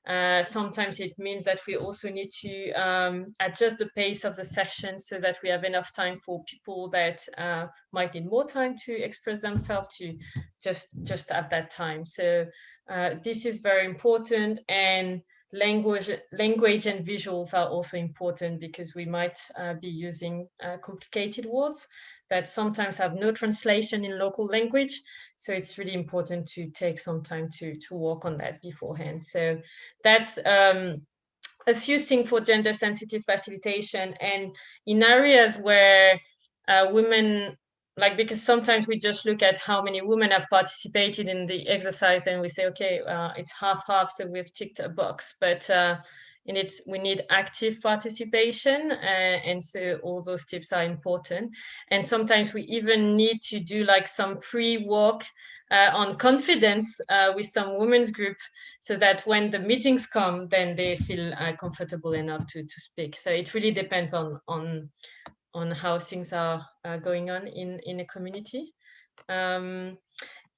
Speaker 1: Uh, sometimes it means that we also need to um, adjust the pace of the session so that we have enough time for people that uh, might need more time to express themselves to just just at that time. So uh, this is very important and language language and visuals are also important because we might uh, be using uh, complicated words that sometimes have no translation in local language. So it's really important to take some time to, to work on that beforehand. So that's um, a few things for gender sensitive facilitation and in areas where uh, women like because sometimes we just look at how many women have participated in the exercise and we say okay uh, it's half half so we've ticked a box but uh, and it's we need active participation uh, and so all those tips are important. And sometimes we even need to do like some pre-work uh, on confidence uh, with some women's group so that when the meetings come then they feel uh, comfortable enough to, to speak. So it really depends on on on how things are uh, going on in in a community. Um,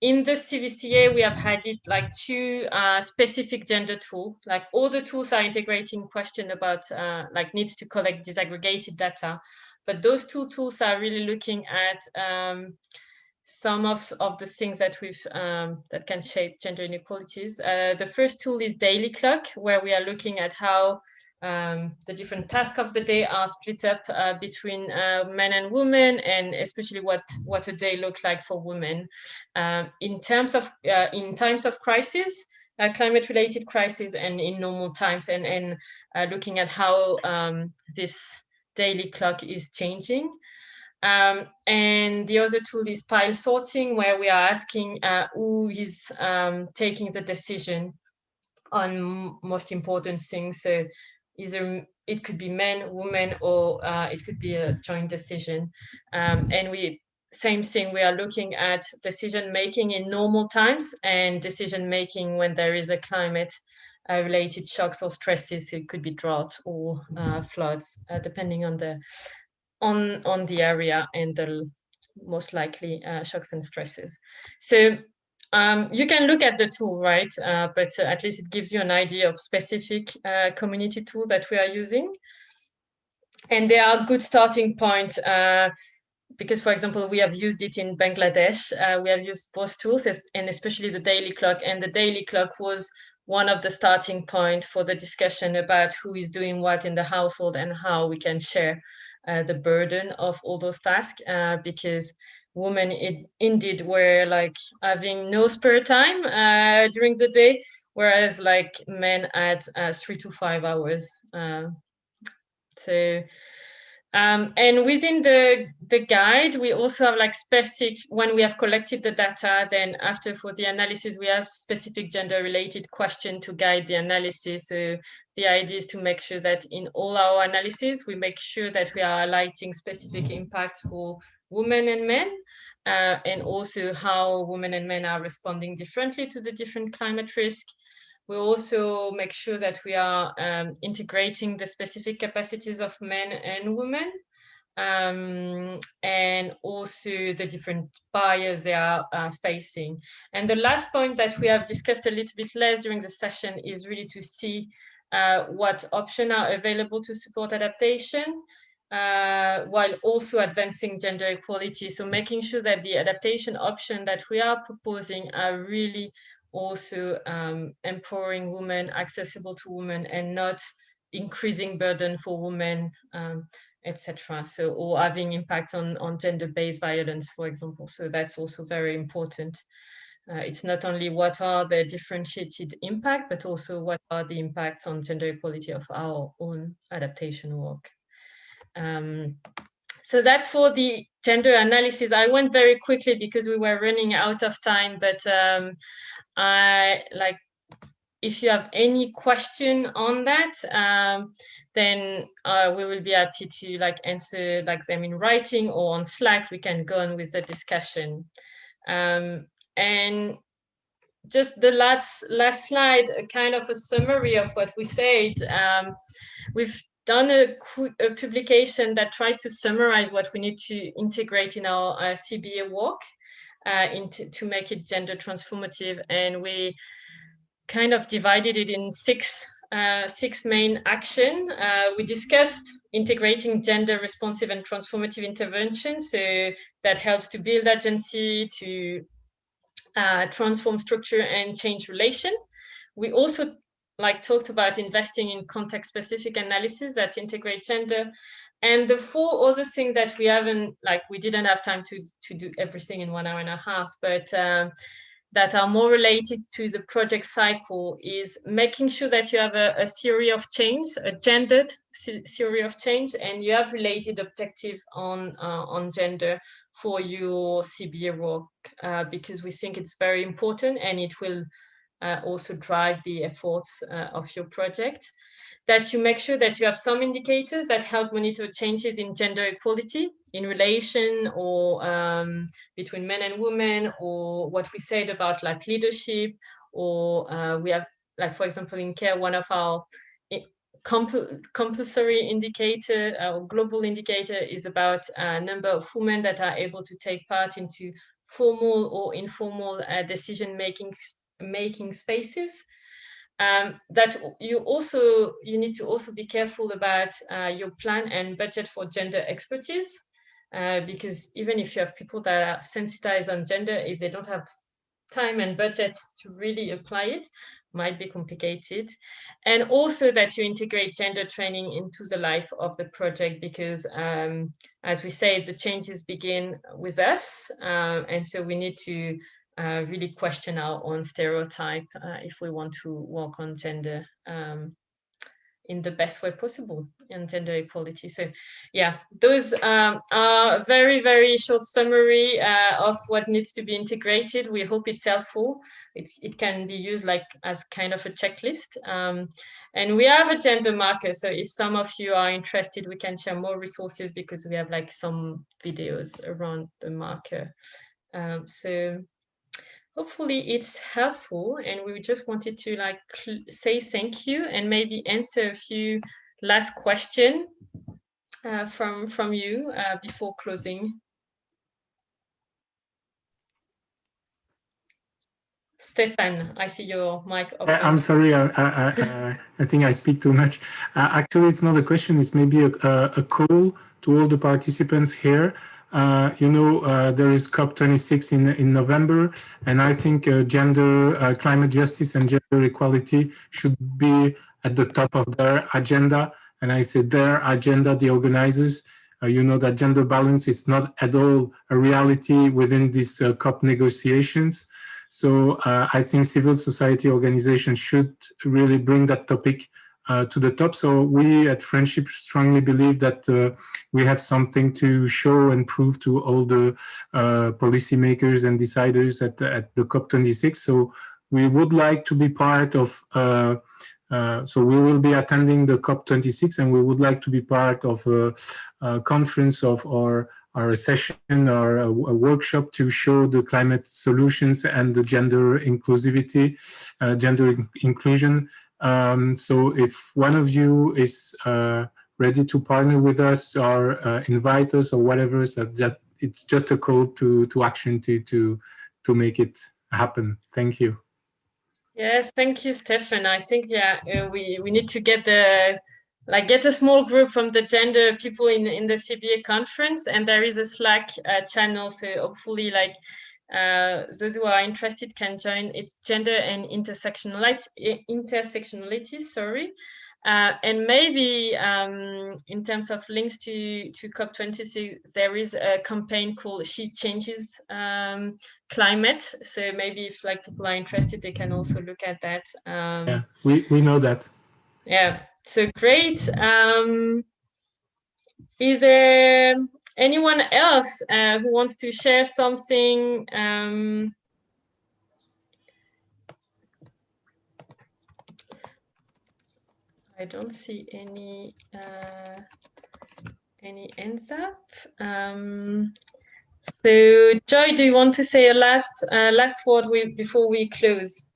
Speaker 1: in the CVCA, we have had it like two uh, specific gender tool. Like all the tools are integrating question about uh, like needs to collect disaggregated data, but those two tools are really looking at um, some of, of the things that we've um, that can shape gender inequalities. Uh, the first tool is Daily Clock, where we are looking at how um, the different tasks of the day are split up uh, between uh, men and women, and especially what what a day look like for women. Um, in terms of uh, in times of crisis, uh, climate-related crisis, and in normal times, and and uh, looking at how um, this daily clock is changing. Um, and the other tool is pile sorting, where we are asking uh, who is um, taking the decision on most important things. So either it could be men, women, or uh, it could be a joint decision. Um, and we same thing, we are looking at decision making in normal times and decision making when there is a climate uh, related shocks or stresses. It could be drought or uh, floods, uh, depending on the on on the area and the most likely uh, shocks and stresses. So um, you can look at the tool, right? Uh, but uh, at least it gives you an idea of specific uh, community tool that we are using. And they are good starting point uh, because, for example, we have used it in Bangladesh. Uh, we have used both tools and especially the daily clock. And the daily clock was one of the starting point for the discussion about who is doing what in the household and how we can share uh, the burden of all those tasks because women it, indeed were like having no spare time uh, during the day, whereas like men had uh, three to five hours. Uh, so, um, and within the the guide, we also have like specific when we have collected the data. Then after for the analysis, we have specific gender related question to guide the analysis. So the idea is to make sure that in all our analysis, we make sure that we are highlighting specific impacts for women and men, uh, and also how women and men are responding differently to the different climate risk. We also make sure that we are um, integrating the specific capacities of men and women, um, and also the different barriers they are uh, facing. And the last point that we have discussed a little bit less during the session is really to see uh, what options are available to support adaptation uh, while also advancing gender equality. So making sure that the adaptation option that we are proposing are really also um, empowering women, accessible to women, and not increasing burden for women, um, etc. So, or having impact on, on gender-based violence, for example. So that's also very important. Uh, it's not only what are the differentiated impact, but also what are the impacts on gender equality of our own adaptation work. Um, so that's for the gender analysis. I went very quickly because we were running out of time, but um, I like if you have any question on that, um, then uh, we will be happy to like answer like them in writing or on Slack. We can go on with the discussion. Um, and just the last last slide, a kind of a summary of what we said. Um, we've done a, a, publication that tries to summarize what we need to integrate in our uh, CBA work uh, to make it gender transformative. And we kind of divided it in six, uh, six main action. Uh, we discussed integrating gender responsive and transformative interventions. So that helps to build agency, to uh, transform structure and change relation. We also like talked about investing in context specific analysis that integrate gender. And the four other things that we haven't like we didn't have time to to do everything in one hour and a half but um, that are more related to the project cycle is making sure that you have a, a theory of change, a gendered theory of change, and you have related objective on uh, on gender for your CBA work uh, because we think it's very important and it will uh, also drive the efforts uh, of your project. That you make sure that you have some indicators that help monitor changes in gender equality in relation or um, between men and women or what we said about like leadership or uh, we have like for example in care one of our eh, comp compulsory indicator uh, or global indicator is about a number of women that are able to take part into formal or informal uh, decision making making spaces. Um, that you also you need to also be careful about uh, your plan and budget for gender expertise uh, because even if you have people that are sensitized on gender if they don't have time and budget to really apply it might be complicated and also that you integrate gender training into the life of the project because um, as we say the changes begin with us uh, and so we need to uh, really question our own stereotype uh, if we want to work on gender um, in the best way possible and gender equality. So yeah, those um, are very, very short summary uh, of what needs to be integrated. We hope it's helpful. It can be used like as kind of a checklist. Um, and we have a gender marker. So if some of you are interested, we can share more resources because we have like some videos around the marker. Um, so hopefully it's helpful and we just wanted to like say thank you and maybe answer a few last question uh, from from you uh, before closing. Stefan, I see your mic
Speaker 8: open. I'm sorry, I, I, I, I think I speak too much. Uh, actually, it's not a question, it's maybe a, a, call to all the participants here. Uh, you know, uh, there is COP26 in, in November, and I think uh, gender, uh, climate justice and gender equality should be at the top of their agenda. And I say their agenda, the organizers, uh, you know that gender balance is not at all a reality within these COP negotiations. So uh, I think civil society organizations should really bring that topic uh, to the top. So we at Friendship strongly believe that uh, we have something to show and prove to all the uh, policymakers and deciders at, at the COP26. So we would like to be part of, uh, uh, so we will be attending the COP26 and we would like to be part of a, a conference of our or a session or a, a, workshop to show the climate solutions and the gender inclusivity, uh, gender in inclusion. Um, so if one of you is uh, ready to partner with us or uh, invite us or whatever, so that it's just a call to to action to to to make it happen. Thank you.
Speaker 1: Yes, thank you, Stefan. I think yeah, uh, we we need to get the like get a small group from the gender people in in the CBA conference, and there is a Slack uh, channel. So hopefully, like uh, those who are interested can join. It's gender and intersectionality. Intersectionality, sorry. Uh, and maybe um, in terms of links to, to COP26, there is a campaign called She Changes um, Climate. So maybe if like people are interested, they can also look at that. Um,
Speaker 8: yeah, we, we know that.
Speaker 1: Yeah, so great. Um, is there anyone else uh, who wants to share something? Um, I don't see any uh, any ends up. Um, so, Joy, do you want to say a last uh, last word we, before we close?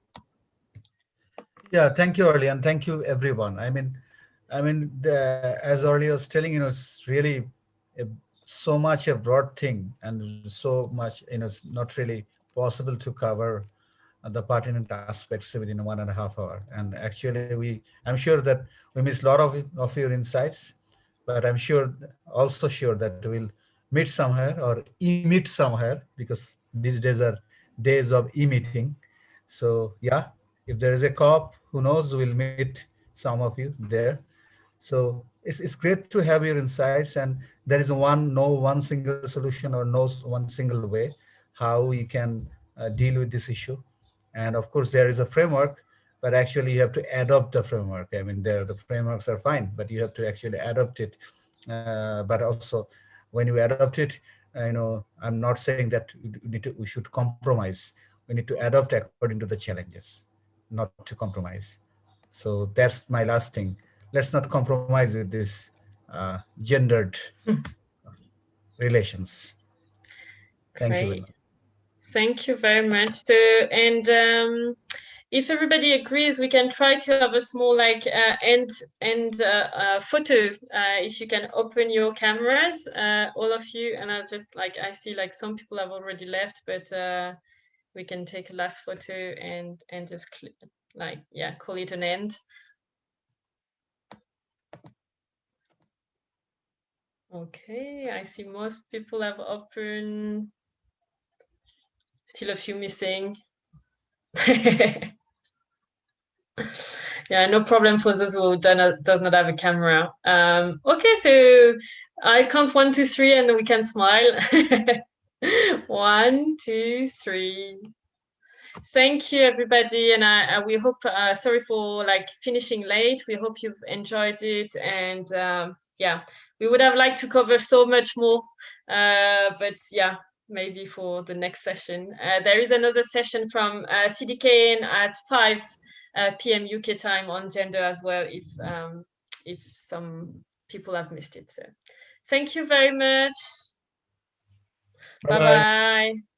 Speaker 2: Yeah, thank you, Aurélie, and thank you, everyone. I mean, I mean, the, as Aurélie was telling, you know, it's really a, so much a broad thing and so much, you know, it's not really possible to cover the pertinent aspects within one and a half hour. And actually, we, I'm sure that we missed a lot of, of your insights, but I'm sure, also sure that we'll meet somewhere or e-meet somewhere because these days are days of e-meeting. So yeah, if there is a COP, who knows, we'll meet some of you there. So it's, it's great to have your insights and there is one, no one single solution or no one single way how you can uh, deal with this issue. And of course, there is a framework, but actually you have to adopt the framework. I mean, there the frameworks are fine, but you have to actually adopt it. Uh, but also when you adopt it, you know, I'm not saying that we, need to, we should compromise. We need to adopt according to the challenges not to compromise. So that's my last thing. Let's not compromise with this uh, gendered relations. Thank you.
Speaker 1: Thank you very much. So, and um, if everybody agrees, we can try to have a small like uh, end end uh, uh, photo. Uh, if you can open your cameras, uh, all of you, and I'll just like I see like some people have already left, but uh, we can take a last photo and and just like yeah call it an end okay i see most people have open still a few missing. Yeah no problem for those who not, does not have a camera. Um okay so i count one two three and we can smile. One, two, three. thank you everybody and I, we hope uh, sorry for like finishing late. We hope you've enjoyed it and um, yeah we would have liked to cover so much more uh, but yeah maybe for the next session. Uh, there is another session from uh, CDKN at 5 uh, p.m uk time on gender as well if um, if some people have missed it so. Thank you very much. Bye bye, bye, -bye.